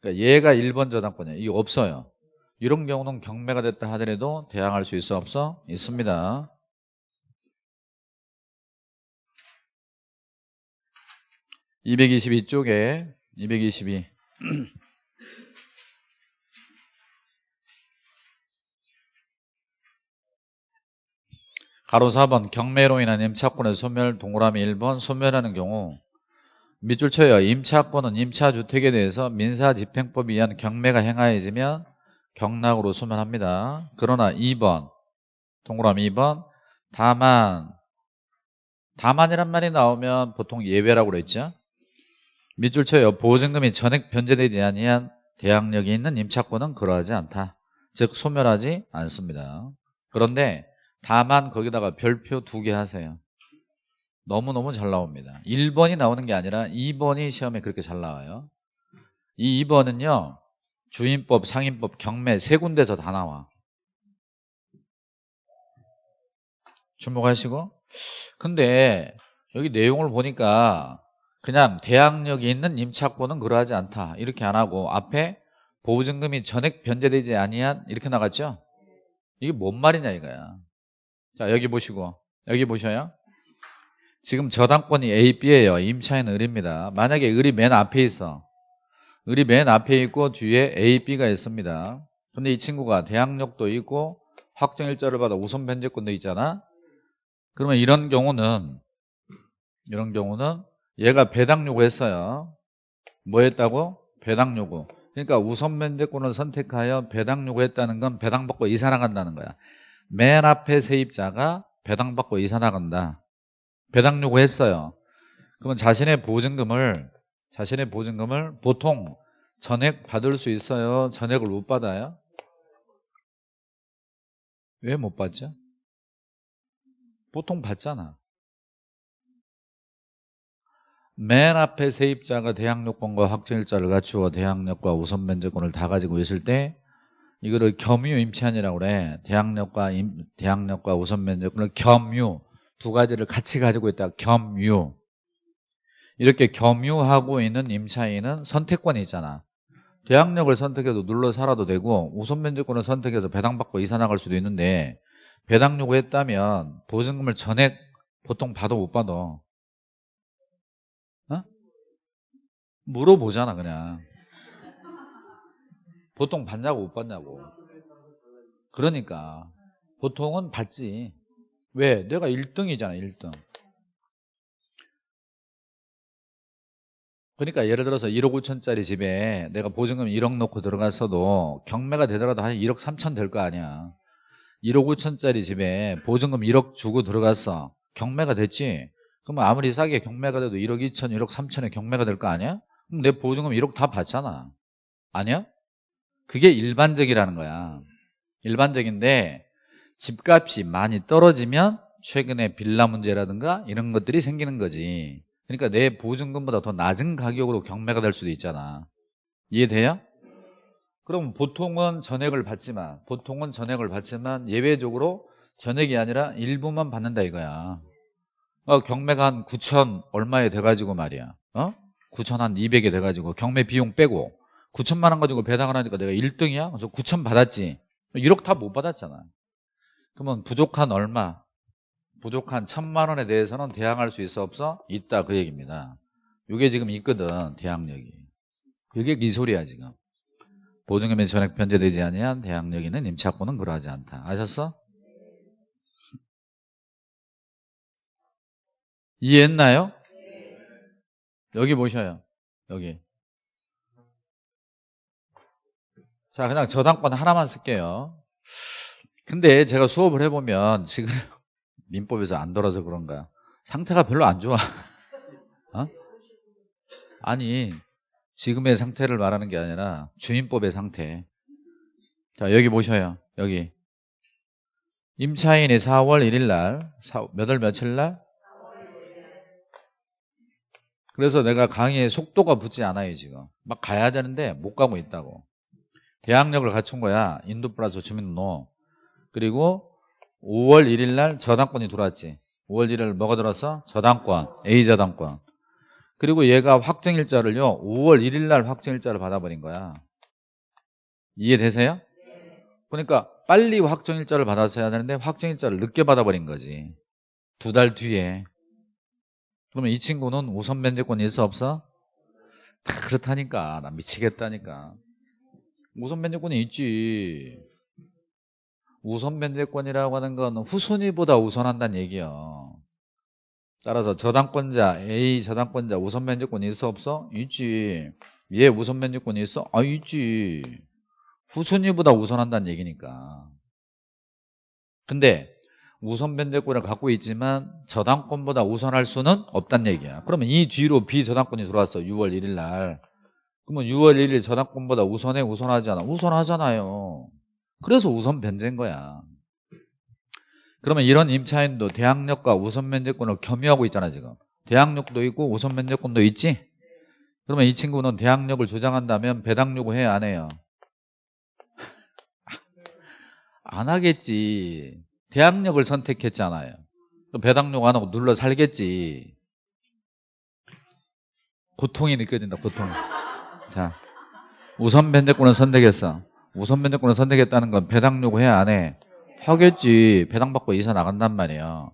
그러니까 얘가 1번 저당권이야. 이게 없어요. 이런 경우는 경매가 됐다 하더라도 대항할 수 있어 없어? 있습니다. (222쪽에) (222) 가로 4번 경매로 인한 임차권의 소멸 동그라미 1번 소멸하는 경우 밑줄 쳐요. 임차권은 임차주택에 대해서 민사집행법에 의한 경매가 행하여지면 경락으로 소멸합니다. 그러나 2번 동그라미 2번 다만 다만이란 말이 나오면 보통 예외라고 그랬죠. 밑줄 쳐요. 보증금이 전액 변제되지 아니한 대항력이 있는 임차권은 그러하지 않다. 즉 소멸하지 않습니다. 그런데 다만 거기다가 별표 두 개 하세요. 너무너무 잘 나옵니다. 1번이 나오는 게 아니라 2번이 시험에 그렇게 잘 나와요. 이 2번은요. 주임법, 상임법, 경매 세 군데서 다 나와. 주목하시고 근데 여기 내용을 보니까 그냥 대항력이 있는 임차권은 그러하지 않다 이렇게 안 하고 앞에 보증금이 전액 변제되지 아니한 이렇게 나갔죠 이게 뭔 말이냐 이거야 자 여기 보시고 여기 보셔요 지금 저당권이 A, B예요 임차인 을입니다 만약에 을이 맨 앞에 있어 을이 맨 앞에 있고 뒤에 A, B가 있습니다 근데 이 친구가 대항력도 있고 확정일자를 받아 우선 변제권도 있잖아 그러면 이런 경우는 이런 경우는 얘가 배당 요구했어요. 뭐 했다고? 배당 요구. 그러니까 우선 면제권을 선택하여 배당 요구했다는 건 배당 받고 이사 나간다는 거야. 맨 앞에 세입자가 배당 받고 이사 나간다. 배당 요구했어요. 그러면 자신의 보증금을 자신의 보증금을 보통 전액 받을 수 있어요. 전액을 못 받아요? 왜 못 받죠? 보통 받잖아. 맨 앞에 세입자가 대항력권과 확정일자를 갖추어 대항력과 우선 면제권을 다 가지고 있을 때 이거를 겸유 임차인이라고 그래. 대항력과 임, 대항력과 우선 면제권을 겸유 두 가지를 같이 가지고 있다. 겸유. 이렇게 겸유하고 있는 임차인은 선택권이 있잖아. 대항력을 선택해서 눌러 살아도 되고 우선 면제권을 선택해서 배당받고 이사 나갈 수도 있는데 배당 요구했다면 보증금을 전액 보통 받아 못 받아 어? 물어보잖아 그냥 보통 받냐고 못 받냐고 그러니까 보통은 받지 왜? 내가 1등이잖아 1등 그러니까 예를 들어서 1억 5천짜리 집에 내가 보증금 1억 넣고 들어갔어도 경매가 되더라도 한 1억 3천 될 거 아니야 1억 5천짜리 집에 보증금 1억 주고 들어갔어. 경매가 됐지? 그러면 아무리 싸게 경매가 돼도 1억 2천, 1억 3천에 경매가 될 거 아니야? 그럼 내 보증금 1억 다 받잖아. 아니야? 그게 일반적이라는 거야. 일반적인데 집값이 많이 떨어지면 최근에 빌라 문제라든가 이런 것들이 생기는 거지. 그러니까 내 보증금보다 더 낮은 가격으로 경매가 될 수도 있잖아. 이해돼요? 그럼 보통은 전액을 받지만 보통은 전액을 받지만 예외적으로 전액이 아니라 일부만 받는다 이거야. 어, 경매가 한 9천 얼마에 돼가지고 말이야. 어? 9천 한 200에 돼가지고 경매 비용 빼고 9천만 원 가지고 배당을 하니까 내가 1등이야? 그래서 9천 받았지. 1억 다 못 받았잖아. 그러면 부족한 얼마? 부족한 천만 원에 대해서는 대항할 수 있어 없어? 있다 그 얘기입니다. 이게 지금 있거든 대항력이. 그게 이 소리야 지금. 보증금이 전액 변제되지 아니한 대항력에는 임차권은 그러하지 않다. 아셨어? 이해했나요? 여기 보셔요. 여기. 자, 그냥 저당권 하나만 쓸게요. 근데 제가 수업을 해보면 지금 민법에서 안 돌아서 그런가. 상태가 별로 안 좋아. 어? 아니, 지금의 상태를 말하는 게 아니라 주임법의 상태. 자, 여기 보셔요. 여기. 임차인이 4월 1일 날, 몇월 며칠 날? 그래서 내가 강의에 속도가 붙지 않아요, 지금. 막 가야 되는데 못 가고 있다고. 대항력을 갖춘 거야. 인도 플러스 주민등록. 그리고 5월 1일 날 저당권이 들어왔지. 5월 1일 뭐가 들어왔어? 저당권, A 저당권. 그리고 얘가 확정일자를요 5월 1일 날 확정일자를 받아버린 거야 이해되세요? 그러니까 빨리 확정일자를 받았어야 되는데 확정일자를 늦게 받아버린 거지 두 달 뒤에 그러면 이 친구는 우선 면제권이 있어 없어? 다 그렇다니까 나 미치겠다니까 우선 면제권이 있지 우선 면제권이라고 하는 건 후순위보다 우선한다는 얘기야 따라서 저당권자 A 저당권자 우선 면제권이 있어 없어? 있지. 얘 우선 면제권이 있어? 아 있지. 후순위보다 우선한다는 얘기니까. 근데 우선 면제권을 갖고 있지만 저당권보다 우선할 수는 없다는 얘기야. 그러면 이 뒤로 비저당권이 들어왔어 6월 1일 날. 그러면 6월 1일 저당권보다 우선해? 우선하지 않아? 우선하잖아요 그래서 우선 변제인 거야. 그러면 이런 임차인도 대항력과 우선 면제권을 겸유하고 있잖아 지금. 대항력도 있고 우선 면제권도 있지? 그러면 이 친구는 대항력을 주장한다면 배당 요구 해야 안 해요? 안 하겠지. 대항력을 선택했잖아요. 배당 요구 안 하고 눌러 살겠지. 고통이 느껴진다 고통. 자, 우선 면제권을 선택했어. 우선 면제권을 선택했다는 건 배당 요구해야 안 해? 하겠지. 배당 받고 이사 나간단 말이에요.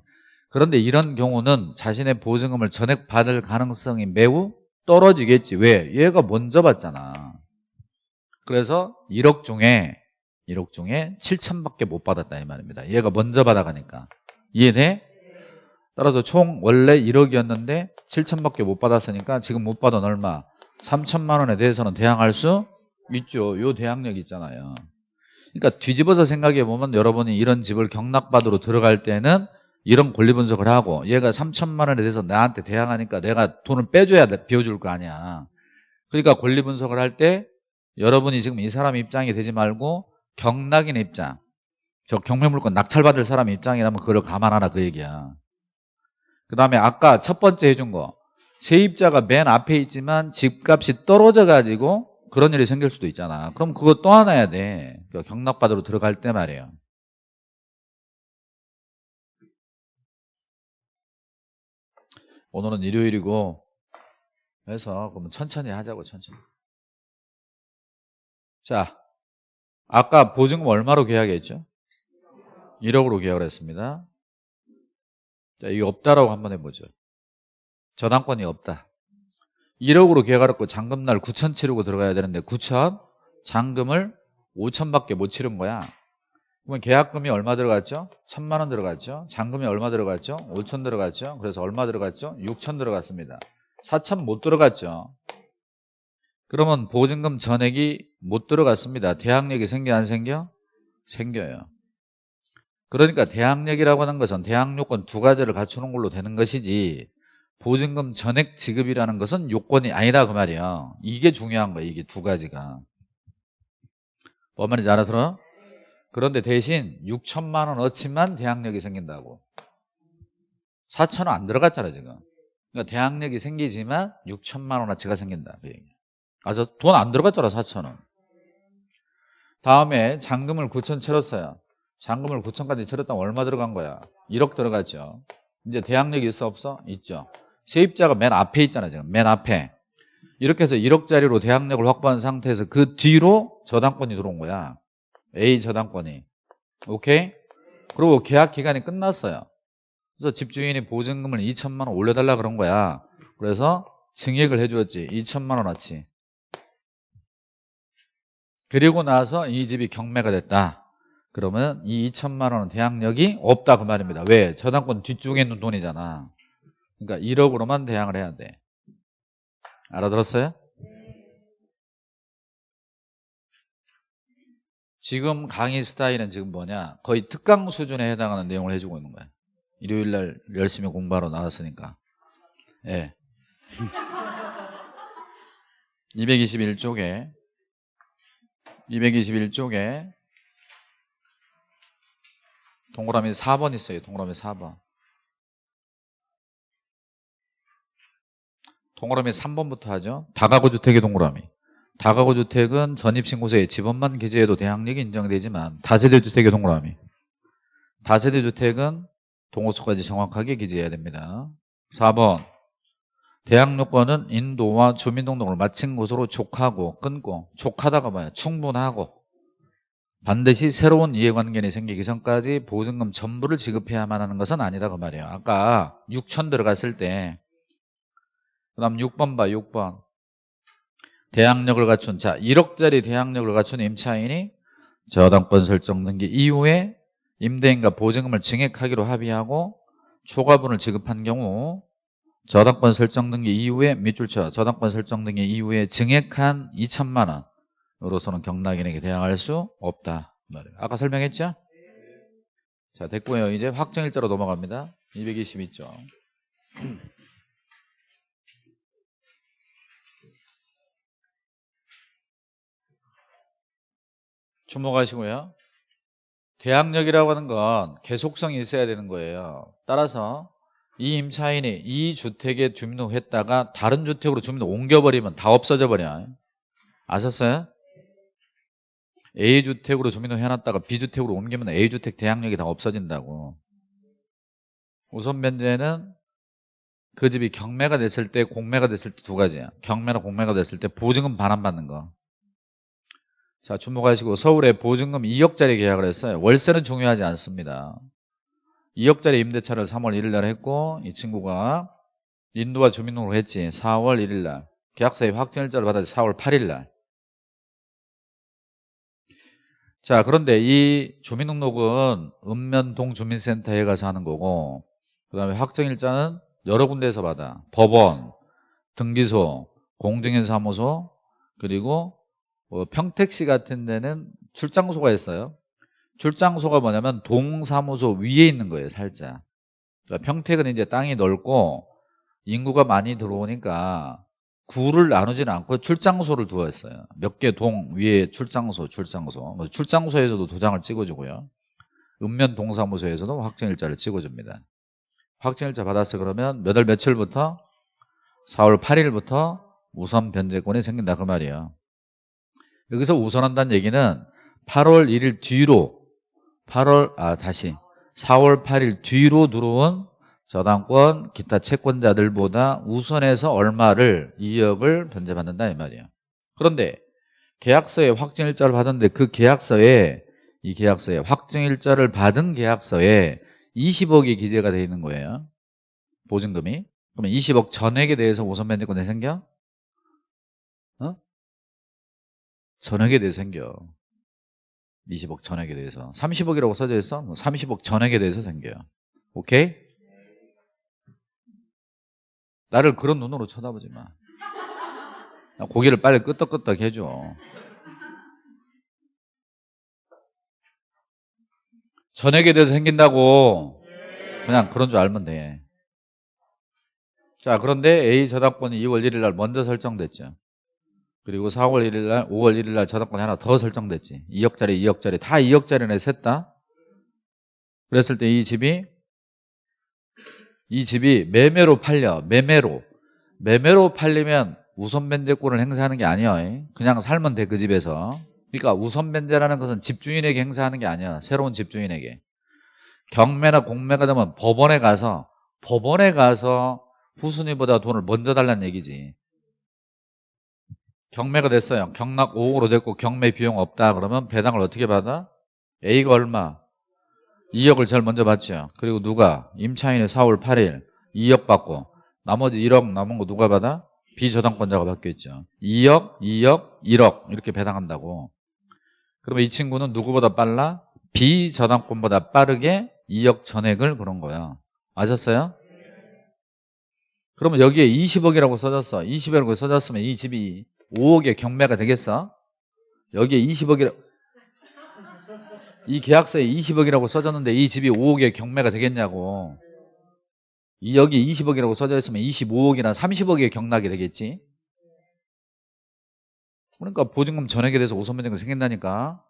그런데 이런 경우는 자신의 보증금을 전액 받을 가능성이 매우 떨어지겠지. 왜? 얘가 먼저 받잖아. 그래서 1억 중에 1억 중에 7천밖에 못 받았다 이 말입니다. 얘가 먼저 받아가니까. 이해돼? 따라서 총 원래 1억이었는데 7천밖에 못 받았으니까 지금 못 받은 얼마? 3천만 원에 대해서는 대항할 수 있죠. 요 대항력 있잖아요. 그러니까 뒤집어서 생각해 보면 여러분이 이런 집을 경락받으러 들어갈 때는 이런 권리 분석을 하고 얘가 3천만 원에 대해서 나한테 대항하니까 내가 돈을 빼줘야 돼, 비워줄 거 아니야. 그러니까 권리 분석을 할 때 여러분이 지금 이 사람 입장이 되지 말고 경락인 입장 저 경매물건 낙찰받을 사람 입장이라면 그걸 감안하라 그 얘기야. 그 다음에 아까 첫 번째 해준 거 세입자가 맨 앞에 있지만 집값이 떨어져 가지고 그런 일이 생길 수도 있잖아. 그럼 그거 또 하나 해야 돼. 그러니까 경락받으러 들어갈 때 말이에요. 오늘은 일요일이고 해서 그러면 천천히 하자고 천천히. 자, 아까 보증금 얼마로 계약했죠? 1억으로 계약을 했습니다. 자, 이게 없다라고 한번 해보죠. 저당권이 없다. 1억으로 계약을 했고 잔금날 9천 치르고 들어가야 되는데 9천 잔금을 5천밖에 못 치른 거야. 그러면 계약금이 얼마 들어갔죠? 1천만 원 들어갔죠? 잔금이 얼마 들어갔죠? 5천 들어갔죠? 그래서 얼마 들어갔죠? 6천 들어갔습니다. 4천 못 들어갔죠? 그러면 보증금 전액이 못 들어갔습니다. 대항력이 생겨 안 생겨? 생겨요. 그러니까 대항력이라고 하는 것은 대항요건 두 가지를 갖추는 걸로 되는 것이지 보증금 전액 지급이라는 것은 요건이 아니다 그 말이야. 이게 중요한 거야. 이게 두 가지가. 뭔 말인지 알아들어? 그런데 대신 6천만 원 어치만 대항력이 생긴다고. 4천 원 안 들어갔잖아 지금. 그러니까 대항력이 생기지만 6천만 원 어치가 생긴다. 그 얘기. 아, 저 돈 안 들어갔잖아 4천 원. 다음에 잔금을 9천 채웠어요. 잔금을 9천까지 채웠다면 얼마 들어간 거야? 1억 들어갔죠. 이제 대항력이 있어 없어? 있죠. 세입자가 맨 앞에 있잖아 지금 맨 앞에. 이렇게 해서 1억짜리로 대항력을 확보한 상태에서 그 뒤로 저당권이 들어온 거야. A 저당권이. 오케이? 그리고 계약 기간이 끝났어요. 그래서 집주인이 보증금을 2천만 원 올려달라 그런 거야. 그래서 증액을 해주었지. 2천만 원어치. 그리고 나서 이 집이 경매가 됐다. 그러면 이 2천만 원은 대항력이 없다 그 말입니다. 왜? 저당권 뒤쪽에 있는 돈이잖아. 그러니까 1억으로만 대항을 해야 돼. 알아들었어요? 지금 강의 스타일은 지금 뭐냐 거의 특강 수준에 해당하는 내용을 해주고 있는 거야 일요일날 열심히 공부하러 나왔으니까 예. 221쪽에 221쪽에 동그라미 4번 있어요 동그라미 4번 동그라미 3번부터 하죠. 다가구 주택의 동그라미. 다가구 주택은 전입신고서에 집원만 기재해도 대항력이 인정되지만 다세대 주택의 동그라미. 다세대 주택은 동호수까지 정확하게 기재해야 됩니다. 4번. 대항요건은 인도와 주민등록을 마친 곳으로 족하고 끊고 족하다가 뭐야 충분하고. 반드시 새로운 이해관계이 생기기 전까지 보증금 전부를 지급해야만 하는 것은 아니다 그 말이에요. 아까 6천 들어갔을 때 그 다음 6번 봐 6번. 대항력을 갖춘 자 1억짜리 대항력을 갖춘 임차인이 저당권 설정 등기 이후에 임대인과 보증금을 증액하기로 합의하고 초과분을 지급한 경우 저당권 설정 등기 이후에 밑줄 쳐 저당권 설정 등기 이후에 증액한 2천만 원으로서는 경락인에게 대항할 수 없다. 아까 설명했죠? 자 됐고요. 이제 확정일자로 넘어갑니다. 222쪽 주목하시고요 계약력이라고 하는 건 계속성이 있어야 되는 거예요. 따라서 이 임차인이 이 주택에 주민등록했다가 다른 주택으로 주민등록 옮겨버리면 다 없어져 버려. 아셨어요? A주택으로 주민등록 해놨다가 B주택으로 옮기면 A주택 대항력이 다 없어진다고. 우선 변제는 그 집이 경매가 됐을 때 공매가 됐을 때 두 가지야. 경매나 공매가 됐을 때 보증금 반환 받는 거. 자 주목하시고 서울에 보증금 2억짜리 계약을 했어요. 월세는 중요하지 않습니다. 2억짜리 임대차를 3월 1일 날 했고 이 친구가 인도와 주민등록을 했지. 4월 1일 날. 계약서에 확정일자를 받았지. 4월 8일 날. 자 그런데 이 주민등록은 읍면동 주민센터에 가서 하는 거고 그 다음에 확정일자는 여러 군데에서 받아 법원, 등기소, 공증인사무소 그리고 뭐 평택시 같은 데는 출장소가 있어요 출장소가 뭐냐면 동사무소 위에 있는 거예요 살짝 그러니까 평택은 이제 땅이 넓고 인구가 많이 들어오니까 구를 나누지는 않고 출장소를 두었어요. 몇 개 동 위에 출장소, 출장소. 뭐 출장소에서도 도장을 찍어주고요. 읍면 동사무소에서도 확정일자를 찍어줍니다. 확정일자 받았어 그러면 몇 월 며칠부터? 4월 8일부터 우선 변제권이 생긴다 그 말이에요. 여기서 우선한다는 얘기는 8월 1일 뒤로 8월 아 다시 4월 8일 뒤로 들어온 저당권 기타 채권자들보다 우선해서 얼마를 2억을 변제받는다 이 말이에요. 그런데 계약서에 확정일자를 받았는데 그 계약서에 이 계약서에 확정일자를 받은 계약서에 20억이 기재가 되어 있는 거예요. 보증금이. 그러면 20억 전액에 대해서 우선 변제권이 생겨? 어? 전액에 대해서 생겨. 20억 전액에 대해서. 30억이라고 써져 있어? 30억 뭐 전액에 대해서 생겨요. 오케이? 나를 그런 눈으로 쳐다보지 마. 고기를 빨리 끄덕끄덕 해줘. 전액에 대해서 생긴다고 그냥 그런 줄 알면 돼. 자 그런데 A 저당권이 2월 1일 날 먼저 설정됐죠. 그리고 4월 1일 날 5월 1일 날 저당권이 하나 더 설정됐지. 2억짜리 2억짜리. 다 2억짜리네 셋 다. 그랬을 때 이 집이 이 집이 매매로 팔려. 매매로. 매매로 팔리면 우선 변제권을 행사하는 게 아니야. 그냥 살면 돼 그 집에서. 그러니까 우선 변제라는 것은 집주인에게 행사하는 게 아니야. 새로운 집주인에게. 경매나 공매가 되면 법원에 가서 법원에 가서 후순위보다 돈을 먼저 달라는 얘기지 경매가 됐어요 경락 5억으로 됐고 경매 비용 없다 그러면 배당을 어떻게 받아? A가 얼마? 2억을 제일 먼저 받죠. 그리고 누가? 임차인의 4월 8일 2억 받고 나머지 1억 남은 거 누가 받아? 비저당권자가 받겠죠. 2억, 2억, 1억 이렇게 배당한다고. 그러면 이 친구는 누구보다 빨라? 비저당권보다 빠르게 2억 전액을 그런 거야. 아셨어요? 그러면 여기에 20억이라고 써졌어. 20억이라고 써졌으면 이 집이 5억의 경매가 되겠어? 여기에 20억이라고 이 계약서에 20억이라고 써졌는데 이 집이 5억의 경매가 되겠냐고. 이 여기 20억이라고 써져 있으면 25억이나 30억의 경락이 되겠지? 그러니까 보증금 전액에 대해서 우선변제가 생긴다니까.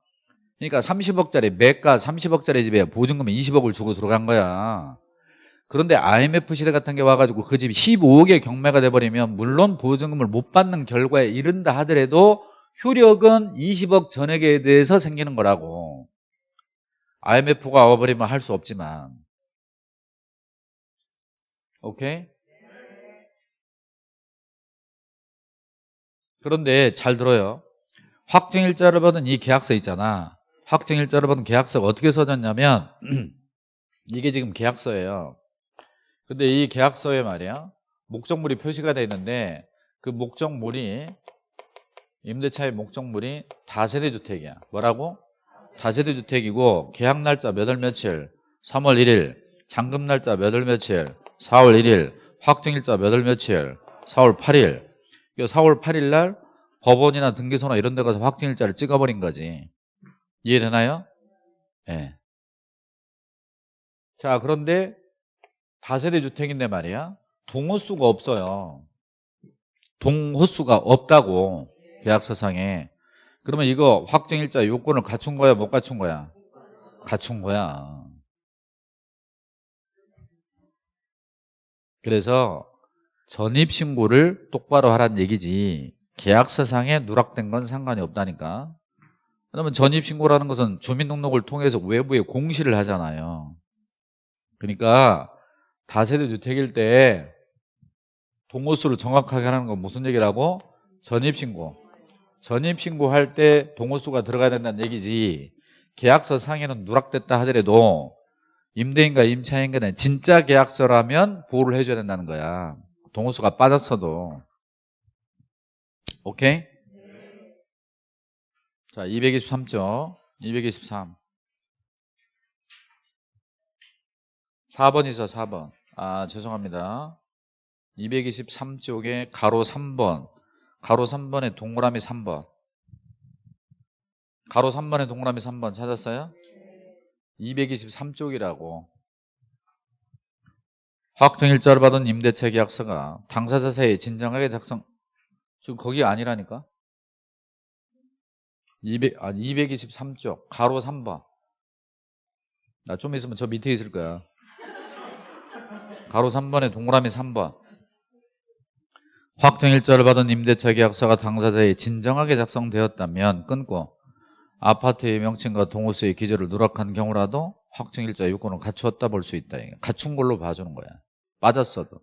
그러니까 30억짜리 매가 30억짜리 집에 보증금 20억을 주고 들어간 거야 그런데 IMF 시대 같은 게 와가지고 그 집이 15억의 경매가 돼버리면 물론 보증금을 못 받는 결과에 이른다 하더라도 효력은 20억 전액에 대해서 생기는 거라고. IMF가 와버리면 할 수 없지만. 오케이? 그런데 잘 들어요. 확정일자를 받은 이 계약서 있잖아. 확정일자를 받은 계약서가 어떻게 써졌냐면 이게 지금 계약서예요 근데 이 계약서에 말이야 목적물이 표시가 되어 있는데 그 목적물이 임대차의 목적물이 다세대 주택이야 뭐라고? 다세대 주택이고 계약 날짜 몇 월 며칠 3월 1일 잔금 날짜 몇 월 며칠 4월 1일 확정일자 몇 월 며칠 4월 8일 4월 8일 날 법원이나 등기소나 이런 데 가서 확정일자를 찍어버린 거지 이해되나요? 예. 네. 자 그런데 다세대 주택인데 말이야 동호수가 없어요 동호수가 없다고 계약서상에 그러면 이거 확정일자 요건을 갖춘 거야 못 갖춘 거야 갖춘 거야. 그래서 전입신고를 똑바로 하란 얘기지 계약서상에 누락된 건 상관이 없다니까. 그러면 전입신고라는 것은 주민등록을 통해서 외부에 공시를 하잖아요. 그러니까 다세대 주택일 때 동호수를 정확하게 하는 건 무슨 얘기라고? 전입신고. 전입신고할 때 동호수가 들어가야 된다는 얘기지 계약서 상에는 누락됐다 하더라도 임대인과 임차인 간에 진짜 계약서라면 보호를 해줘야 된다는 거야. 동호수가 빠졌어도. 오케이? 자, 223쪽. 223. 4번 있어, 4번. 아, 죄송합니다. 223쪽에 가로 3번. 가로 3번에 동그라미 3번. 가로 3번에 동그라미 3번 찾았어요? 223쪽이라고. 확정일자를 받은 임대차 계약서가 당사자 사이에 진정하게 작성 지금 거기 아니라니까 200, 아, 223쪽 가로 3번 나 좀 있으면 저 밑에 있을 거야 가로 3번에 동그라미 3번 확정일자를 받은 임대차 계약서가 당사자에 진정하게 작성되었다면 끊고 아파트의 명칭과 동호수의 기재를 누락한 경우라도 확정일자 요건을 갖추었다 볼 수 있다. 갖춘 걸로 봐주는 거야. 빠졌어도.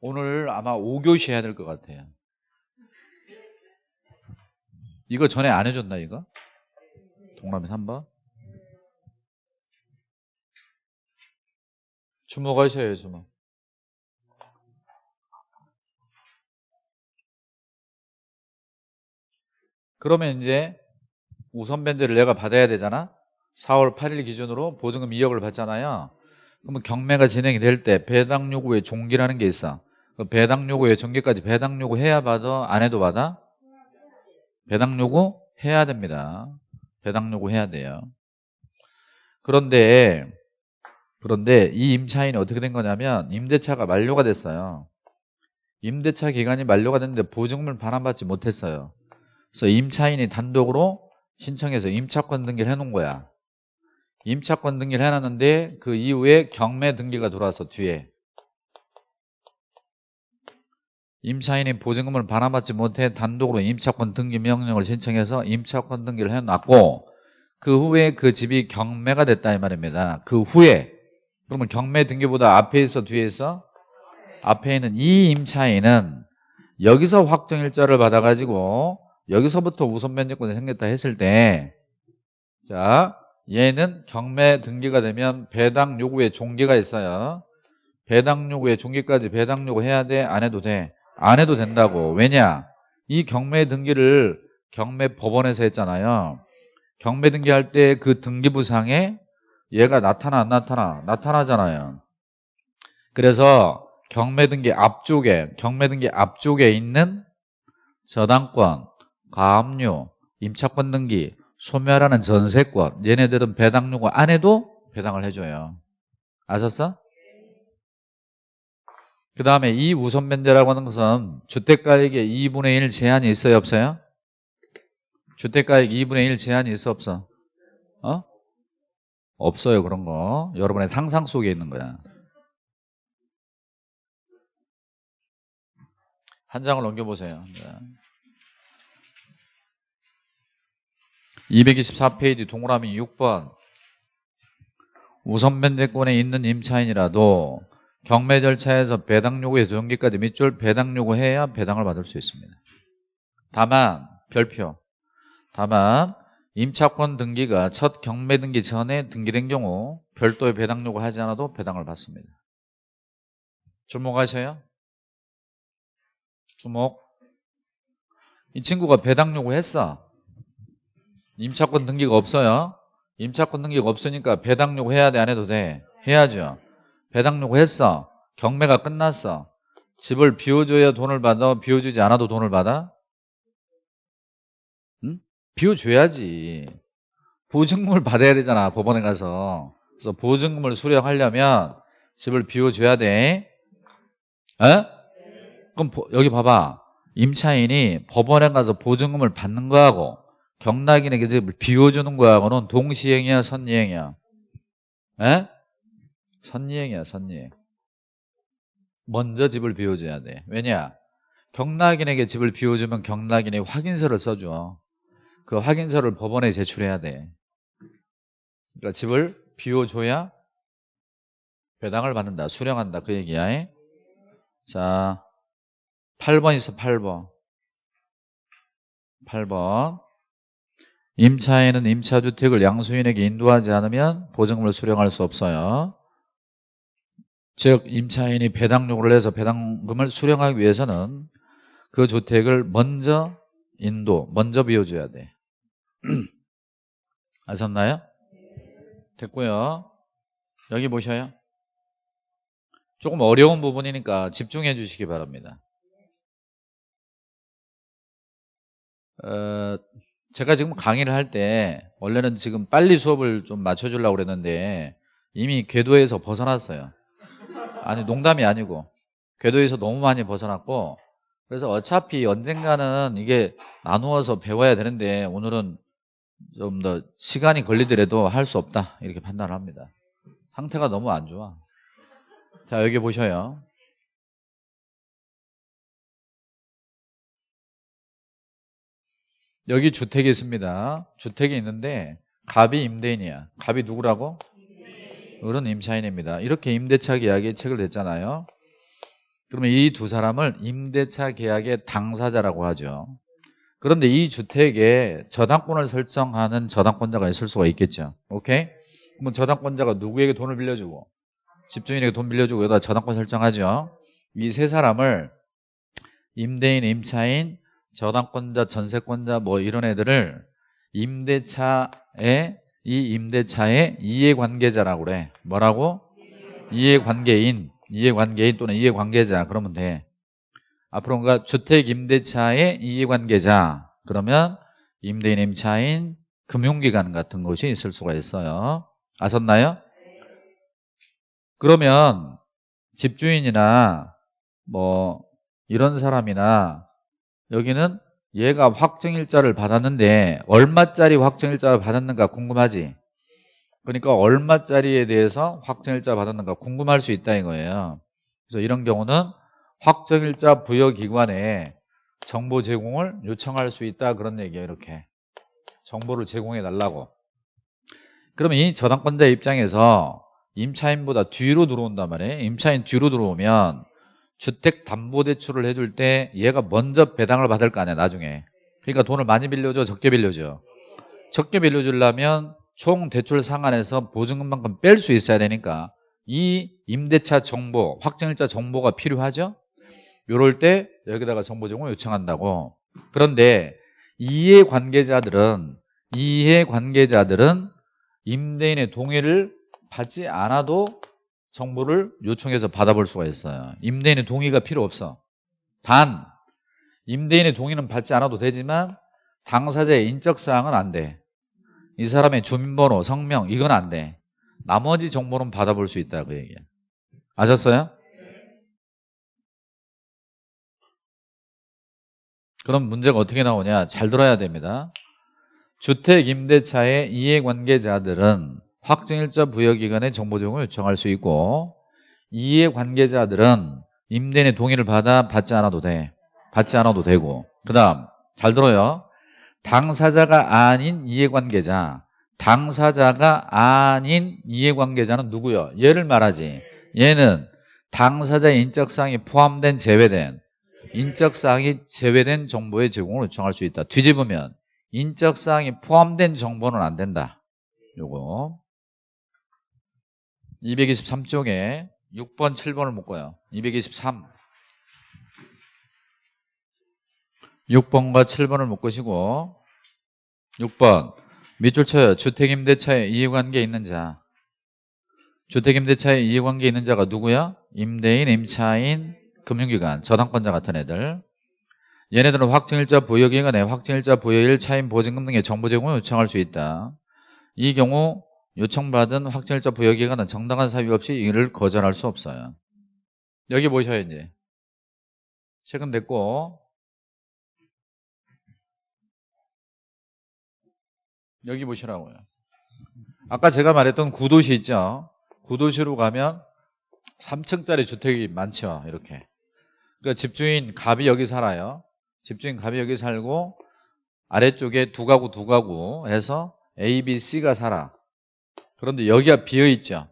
오늘 아마 5교시 해야 될 것 같아요. 이거 전에 안 해줬나 이거? 동남이 3번? 주목하셔요 주목. 그러면 이제 우선 변제를 내가 받아야 되잖아? 4월 8일 기준으로 보증금 2억을 받잖아요. 그러면 경매가 진행이 될 때 배당 요구의 종기라는 게 있어. 그 배당 요구의 종기까지 배당 요구 해야 받아? 안 해도 받아? 배당 요구 해야 됩니다. 배당 요구 해야 돼요. 그런데 그런데 이 임차인이 어떻게 된 거냐면 임대차가 만료가 됐어요 임대차 기간이 만료가 됐는데 보증금을 반환받지 못했어요 그래서 임차인이 단독으로 신청해서 임차권 등기를 해놓은 거야. 임차권 등기를 해놨는데 그 이후에 경매 등기가 들어와서 뒤에 임차인이 보증금을 반환받지 못해 단독으로 임차권 등기 명령을 신청해서 임차권 등기를 해놨고 그 후에 그 집이 경매가 됐다 이 말입니다. 그 후에 그러면 경매 등기보다 앞에 있어 뒤에 있어? 앞에 있는 이 임차인은 여기서 확정일자를 받아가지고 여기서부터 우선 면제권이 생겼다 했을 때, 자, 얘는 경매 등기가 되면 배당 요구의 종기가 있어요. 배당 요구의 종기까지 배당 요구 해야 돼? 안 해도 돼? 안 해도 된다고. 왜냐? 이 경매 등기를 경매 법원에서 했잖아요. 경매 등기할 때 그 등기부상에 얘가 나타나 안 나타나? 나타나잖아요. 그래서 경매 등기 앞쪽에 경매 등기 앞쪽에 있는 저당권 가압류, 임차권 등기, 소멸하는 전세권 얘네들은 배당 요구 안 해도 배당을 해줘요 아셨어? 그 다음에 이 우선 변제라고 하는 것은 주택가액의 2분의 1 제한이 있어요 없어요? 주택가액 2분의 1 제한이 있어 없어? 어? 없어요 그런 거. 여러분의 상상 속에 있는 거야. 한 장을 넘겨보세요. 네. 224페이지 동그라미 6번. 우선 변제권에 있는 임차인이라도 경매 절차에서 배당 요구의 전기까지 밑줄 배당 요구해야 배당을 받을 수 있습니다. 다만 별표. 다만 임차권 등기가 첫 경매 등기 전에 등기된 경우 별도의 배당 요구하지 않아도 배당을 받습니다. 주목하셔요. 주목 이 친구가 배당 요구했어. 임차권 등기가 없어요. 임차권 등기가 없으니까 배당 요구 해야 돼? 안 해도 돼? 해야죠. 배당 요구 했어. 경매가 끝났어. 집을 비워줘야 돈을 받아? 비워주지 않아도 돈을 받아? 응? 비워줘야지. 보증금을 받아야 되잖아. 법원에 가서. 그래서 보증금을 수령하려면 집을 비워줘야 돼. 에? 그럼 여기 봐봐. 임차인이 법원에 가서 보증금을 받는 거하고 경락인에게 집을 비워주는 거하고는 동시행이야 선이행이야 에? 선이행이야 선이행 먼저 집을 비워줘야 돼 왜냐 경락인에게 집을 비워주면 경락인이 확인서를 써줘 그 확인서를 법원에 제출해야 돼. 그러니까 집을 비워줘야 배당을 받는다. 수령한다. 그 얘기야 자 8번 있어 8번. 8번. 임차인은 임차주택을 양수인에게 인도하지 않으면 보증금을 수령할 수 없어요. 즉 임차인이 배당 요구를 해서 배당금을 수령하기 위해서는 그 주택을 먼저 인도 먼저 비워줘야 돼 아셨나요? 됐고요 여기 보셔요 조금 어려운 부분이니까 집중해 주시기 바랍니다 어, 제가 지금 강의를 할 때 원래는 지금 빨리 수업을 좀 맞춰주려고 그랬는데 이미 궤도에서 벗어났어요. 아니 농담이 아니고 궤도에서 너무 많이 벗어났고 그래서 어차피 언젠가는 이게 나누어서 배워야 되는데 오늘은 좀 더 시간이 걸리더라도 할 수 없다 이렇게 판단을 합니다. 상태가 너무 안 좋아. 자 여기 보셔요. 여기 주택이 있습니다. 주택이 있는데 갑이 임대인이야. 갑이 누구라고? 을은 임차인입니다. 이렇게 임대차 계약에 책을 냈잖아요. 그러면 이 두 사람을 임대차 계약의 당사자라고 하죠. 그런데 이 주택에 저당권을 설정하는 저당권자가 있을 수가 있겠죠. 오케이? 그러면 저당권자가 누구에게 돈을 빌려주고 집주인에게 돈 빌려주고 여기다 저당권 설정하죠. 이 세 사람을 임대인, 임차인, 저당권자, 전세권자 뭐 이런 애들을 임대차의 이 임대차의 이해관계자라고 그래. 뭐라고? 이해관계인, 이해관계인 또는 이해관계자 그러면 돼. 앞으로 뭔가 주택 임대차의 이해관계자 그러면 임대인, 임차인, 금융기관 같은 것이 있을 수가 있어요. 아셨나요? 그러면 집주인이나 뭐 이런 사람이나 여기는 얘가 확정일자를 받았는데 얼마짜리 확정일자를 받았는가 궁금하지? 그러니까 얼마짜리에 대해서 확정일자 받았는가 궁금할 수 있다 이거예요. 그래서 이런 경우는 확정일자 부여기관에 정보 제공을 요청할 수 있다 그런 얘기예요 이렇게. 정보를 제공해 달라고. 그러면 이 저당권자 입장에서 임차인보다 뒤로 들어온단 말이에요. 임차인 뒤로 들어오면 주택담보대출을 해줄 때 얘가 먼저 배당을 받을 거 아니야 나중에. 그러니까 돈을 많이 빌려줘 적게 빌려줘. 적게 빌려주려면 총 대출 상한에서 보증금만큼 뺄 수 있어야 되니까 이 임대차 정보 확정일자 정보가 필요하죠 요럴 때 여기다가 정보 제공을 요청한다고 그런데 이해 관계자들은 이해 관계자들은 임대인의 동의를 받지 않아도 정보를 요청해서 받아볼 수가 있어요. 임대인의 동의가 필요 없어. 단 임대인의 동의는 받지 않아도 되지만 당사자의 인적사항은 안 돼. 이 사람의 주민번호, 성명 이건 안 돼. 나머지 정보는 받아볼 수 있다 그 얘기야. 아셨어요? 그럼 문제가 어떻게 나오냐 잘 들어야 됩니다. 주택 임대차의 이해관계자들은 확정일자 부여기관에 정보 제공을 요청할 수 있고 이해관계자들은 임대인의 동의를 받아 받지 않아도 돼. 받지 않아도 되고 그 다음 잘 들어요. 당사자가 아닌 이해관계자 당사자가 아닌 이해관계자는 누구요? 얘를 말하지. 얘는 당사자의 인적사항이 포함된 제외된 인적사항이 제외된 정보의 제공을 요청할 수 있다. 뒤집으면 인적사항이 포함된 정보는 안 된다. 요거 223쪽에 6번, 7번을 묶어요. 223. 6번과 7번을 묶으시고 6번 밑줄 쳐요. 주택임대차에 이해관계 있는 자. 주택임대차에 이해관계 있는 자가 누구야? 임대인, 임차인, 금융기관, 저당권자 같은 애들 얘네들은 확정일자 부여기간에 확정일자 부여일 차임 보증금 등의 정보 제공을 요청할 수 있다. 이 경우 요청받은 확정일자 부여기간은 정당한 사유 없이 이를 거절할 수 없어요. 여기 보셔야 이제 최근 됐고 여기 보시라고요. 아까 제가 말했던 구도시 있죠. 구도시로 가면 3층짜리 주택이 많죠. 이렇게 그러니까 집주인 갑이 여기 살아요. 집주인 갑이 여기 살고 아래쪽에 두 가구 두 가구 해서 A, B, C가 살아. 그런데 여기가 비어 있죠.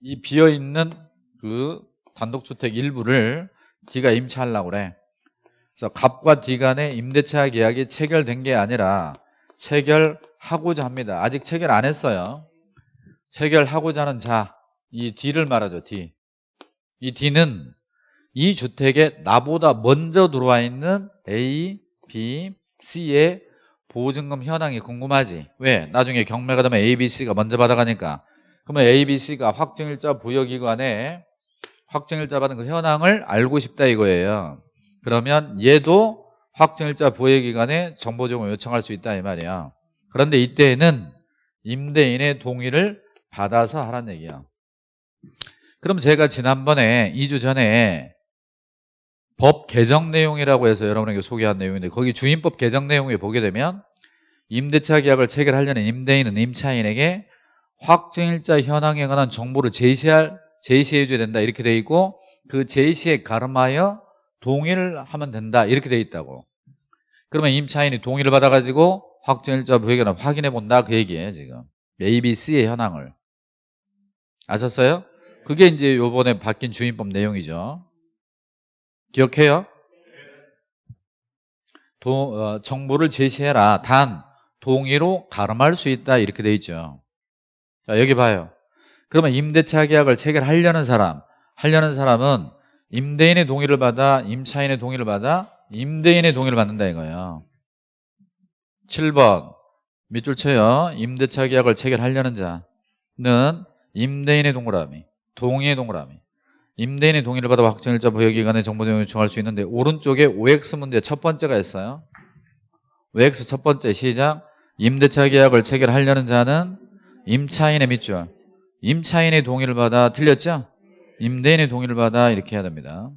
이 비어 있는 그 단독주택 일부를 D가 임차하려고 그래. 그래서 갑과 D 간의 임대차 계약이 체결된 게 아니라 체결하고자 합니다. 아직 체결 안 했어요. 체결하고자 하는 자, 이 D를 말하죠. D. 이 D는 이 주택에 나보다 먼저 들어와 있는 A, B, C의 보증금 현황이 궁금하지. 왜? 나중에 경매가 되면 A, B, C가 먼저 받아가니까. 그러면 A, B, C가 확정일자 부여기관에 확정일자 받은 그 현황을 알고 싶다 이거예요. 그러면 얘도 확정일자 부여기관에 정보 제공을 요청할 수 있다 이 말이야. 그런데 이때에는 임대인의 동의를 받아서 하라는 얘기야. 그럼 제가 지난번에 2주 전에 법 개정 내용이라고 해서 여러분에게 소개한 내용인데 거기 주임법 개정 내용에 보게 되면 임대차 계약을 체결하려는 임대인은 임차인에게 확정일자 현황에 관한 정보를 제시할 제시해 줘야 된다. 이렇게 돼 있고 그 제시에 가름하여 동의를 하면 된다. 이렇게 돼 있다고. 그러면 임차인이 동의를 받아가지고 확정일자 부여기는 확인해 본다. 그 얘기예요 지금. A, B, C의 현황을. 아셨어요? 그게 이제 요번에 바뀐 주임법 내용이죠 기억해요? 도, 어, 정보를 제시해라. 단 동의로 가름할 수 있다 이렇게 돼 있죠. 자 여기 봐요. 그러면 임대차 계약을 체결하려는 사람, 하려는 사람은 임대인의 동의를 받아, 임차인의 동의를 받아, 임대인의 동의를 받는다 이거예요. 7번 밑줄 쳐요. 임대차 계약을 체결하려는 자는 임대인의 동그라미, 동의의 동그라미. 임대인의 동의를 받아 확정일자 부여기간에 정보 내용을 요청할 수 있는데 오른쪽에 OX 문제 첫 번째가 있어요. OX 첫 번째 시작. 임대차 계약을 체결하려는 자는 임차인의 밑줄. 임차인의 동의를 받아 틀렸죠? 임대인의 동의를 받아 이렇게 해야 됩니다.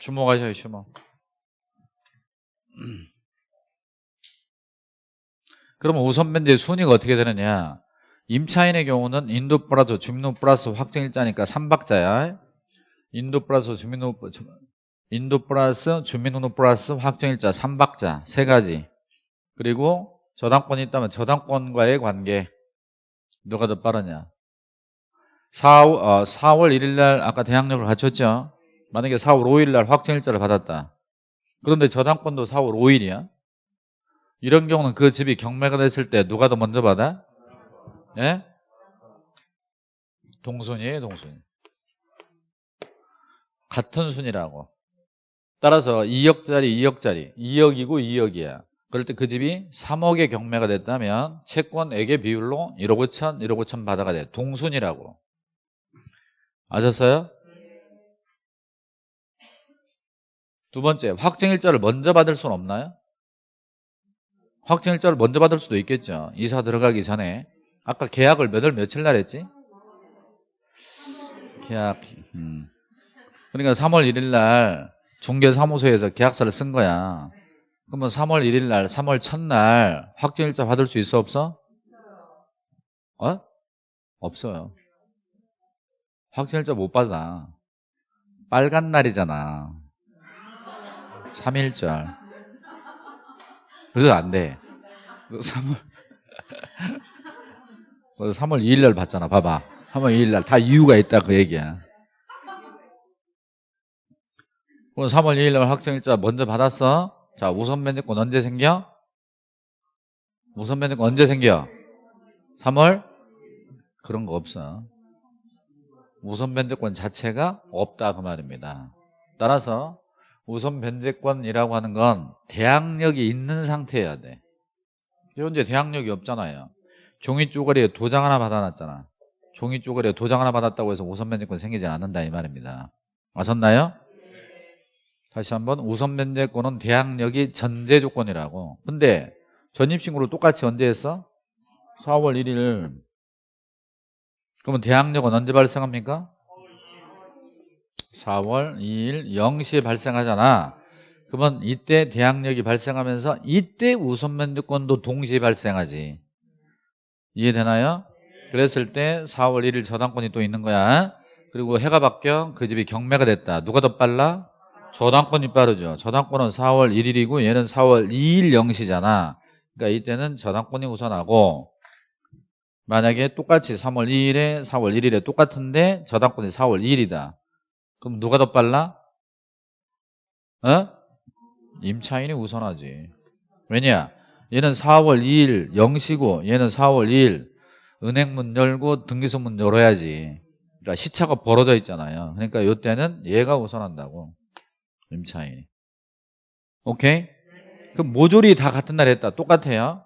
주목하셔요 주목. 그러면 우선 변제 순위가 어떻게 되느냐? 임차인의 경우는 인도 플러스 주민등록 플러스 확정일자니까 3박자야. 인도 플러스 주민등록 인도 플러스 주민등록 플러스 확정일자 3박자. 세 가지. 그리고 저당권이 있다면 저당권과의 관계. 누가 더 빠르냐? 4, 어, 4월 1일 날 아까 대항력을 갖췄죠? 만약에 4월 5일 날 확정일자를 받았다. 그런데 저당권도 4월 5일이야 이런 경우는 그 집이 경매가 됐을 때 누가 더 먼저 받아? 예? 동순이에요 동순 같은 순이라고 따라서 2억짜리 2억짜리 2억이고 2억이야 그럴 때 그 집이 3억의 경매가 됐다면 채권액의 비율로 1억 5천 1억 5천 받아가 돼 동순이라고 아셨어요? 두 번째 확정일자를 먼저 받을 수는 없나요? 확정일자를 먼저 받을 수도 있겠죠. 이사 들어가기 전에. 아까 계약을 몇 월 며칠 날 했지? 계약, 음. 그러니까 3월 1일 날 중개사무소에서 계약서를 쓴 거야. 그러면 3월 1일 날, 3월 첫날 확정일자 받을 수 있어, 없어? 어? 없어요. 확정일자 못 받아. 빨간 날이잖아. 3일절. 그래서 안 돼. 3월 3월 2일 날 봤잖아. 봐봐. 3월 2일 날 다 이유가 있다 그 얘기야. 그럼 3월 2일 날 확정일자 먼저 받았어. 자, 우선 면제권 언제 생겨? 우선 면제권 언제 생겨? 3월? 그런 거 없어. 우선 면제권 자체가 없다 그 말입니다. 따라서 우선 변제권이라고 하는 건 대항력이 있는 상태여야 돼. 현재 대항력이 없잖아요. 종이 쪼가리에 도장 하나 받아놨잖아. 종이 쪼가리에 도장 하나 받았다고 해서 우선 변제권 생기지 않는다 이 말입니다. 아셨나요? 다시 한번 우선 변제권은 대항력이 전제 조건이라고. 근데 전입신고를 똑같이 언제 했어? 4월 1일. 그러면 대항력은 언제 발생합니까? 4월 2일 0시에 발생하잖아. 그러면 이때 대항력이 발생하면서 이때 우선 면제권도 동시에 발생하지. 이해되나요? 그랬을 때 4월 1일 저당권이 또 있는 거야. 그리고 해가 바뀌어 그 집이 경매가 됐다. 누가 더 빨라? 저당권이 빠르죠. 저당권은 4월 1일이고 얘는 4월 2일 0시잖아. 그러니까 이때는 저당권이 우선하고 만약에 똑같이 3월 2일에 4월 1일에 똑같은데 저당권이 4월 2일이다. 그럼 누가 더 빨라? 어? 임차인이 우선하지. 왜냐? 얘는 4월 2일 0시고 얘는 4월 2일 은행 문 열고 등기소 문 열어야지. 그러니까 시차가 벌어져 있잖아요. 그러니까 이때는 얘가 우선한다고. 임차인이. 오케이? 그럼 모조리 다 같은 날 했다. 똑같아요.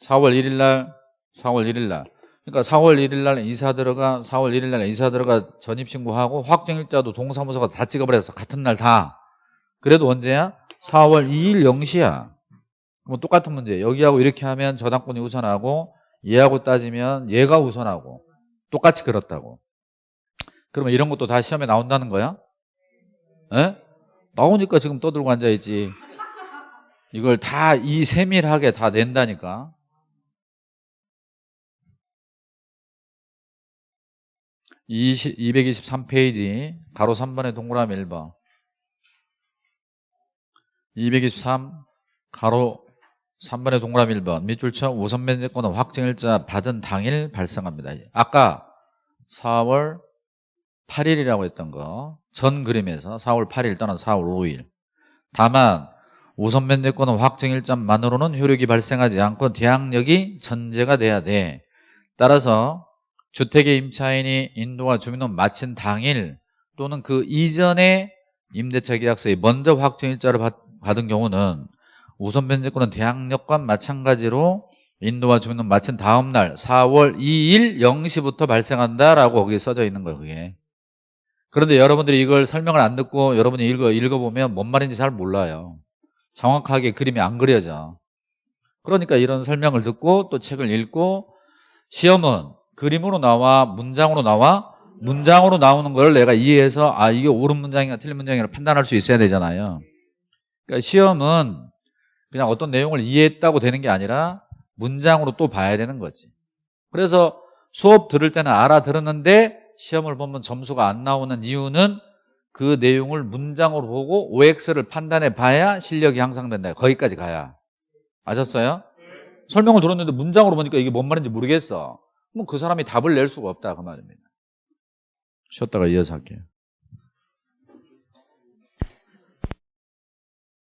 4월 1일 날, 4월 1일 날. 그러니까 4월 1일 날 이사 들어가, 4월 1일 날 이사 들어가 전입 신고하고 확정일자도 동사무소가 다 찍어버렸어. 같은 날 다. 그래도 언제야? 4월 2일 0시야. 뭐 똑같은 문제. 여기하고 이렇게 하면 저당권이 우선하고 얘하고 따지면 얘가 우선하고 똑같이 그렇다고. 그러면 이런 것도 다 시험에 나온다는 거야? 에? 나오니까 지금 떠들고 앉아있지. 이걸 다 이 세밀하게 다 낸다니까. 이 223페이지 가로 3번의 동그라미 1번 223 가로 3번의 동그라미 1번 밑줄 쳐 우선 면제권은 확정일자 받은 당일 발생합니다. 아까 4월 8일이라고 했던 거 전 그림에서 4월 8일 또는 4월 5일 다만 우선 면제권은 확정일자만으로는 효력이 발생하지 않고 대항력이 전제가 돼야 돼. 따라서 주택의 임차인이 인도와 주민원 마친 당일 또는 그 이전에 임대차 계약서에 먼저 확정일자를 받, 받은 경우는 우선 면제권은 대항력과 마찬가지로 인도와 주민원 마친 다음 날 4월 2일 0시부터 발생한다라고 거기에 써져 있는 거예요. 그게. 그런데 여러분들이 이걸 설명을 안 듣고 여러분이 읽어, 읽어보면 뭔 말인지 잘 몰라요. 정확하게 그림이 안 그려져. 그러니까 이런 설명을 듣고 또 책을 읽고 시험은 그림으로 나와 문장으로 나와 문장으로 나오는 걸 내가 이해해서 아 이게 옳은 문장이나 틀린 문장이라 판단할 수 있어야 되잖아요. 그러니까 시험은 그냥 어떤 내용을 이해했다고 되는 게 아니라 문장으로 또 봐야 되는 거지. 그래서 수업 들을 때는 알아들었는데 시험을 보면 점수가 안 나오는 이유는 그 내용을 문장으로 보고 OX를 판단해 봐야 실력이 향상된다. 거기까지 가야. 아셨어요? 설명을 들었는데 문장으로 보니까 이게 뭔 말인지 모르겠어. 그럼 그 사람이 답을 낼 수가 없다. 그 말입니다. 쉬었다가 이어서 할게요.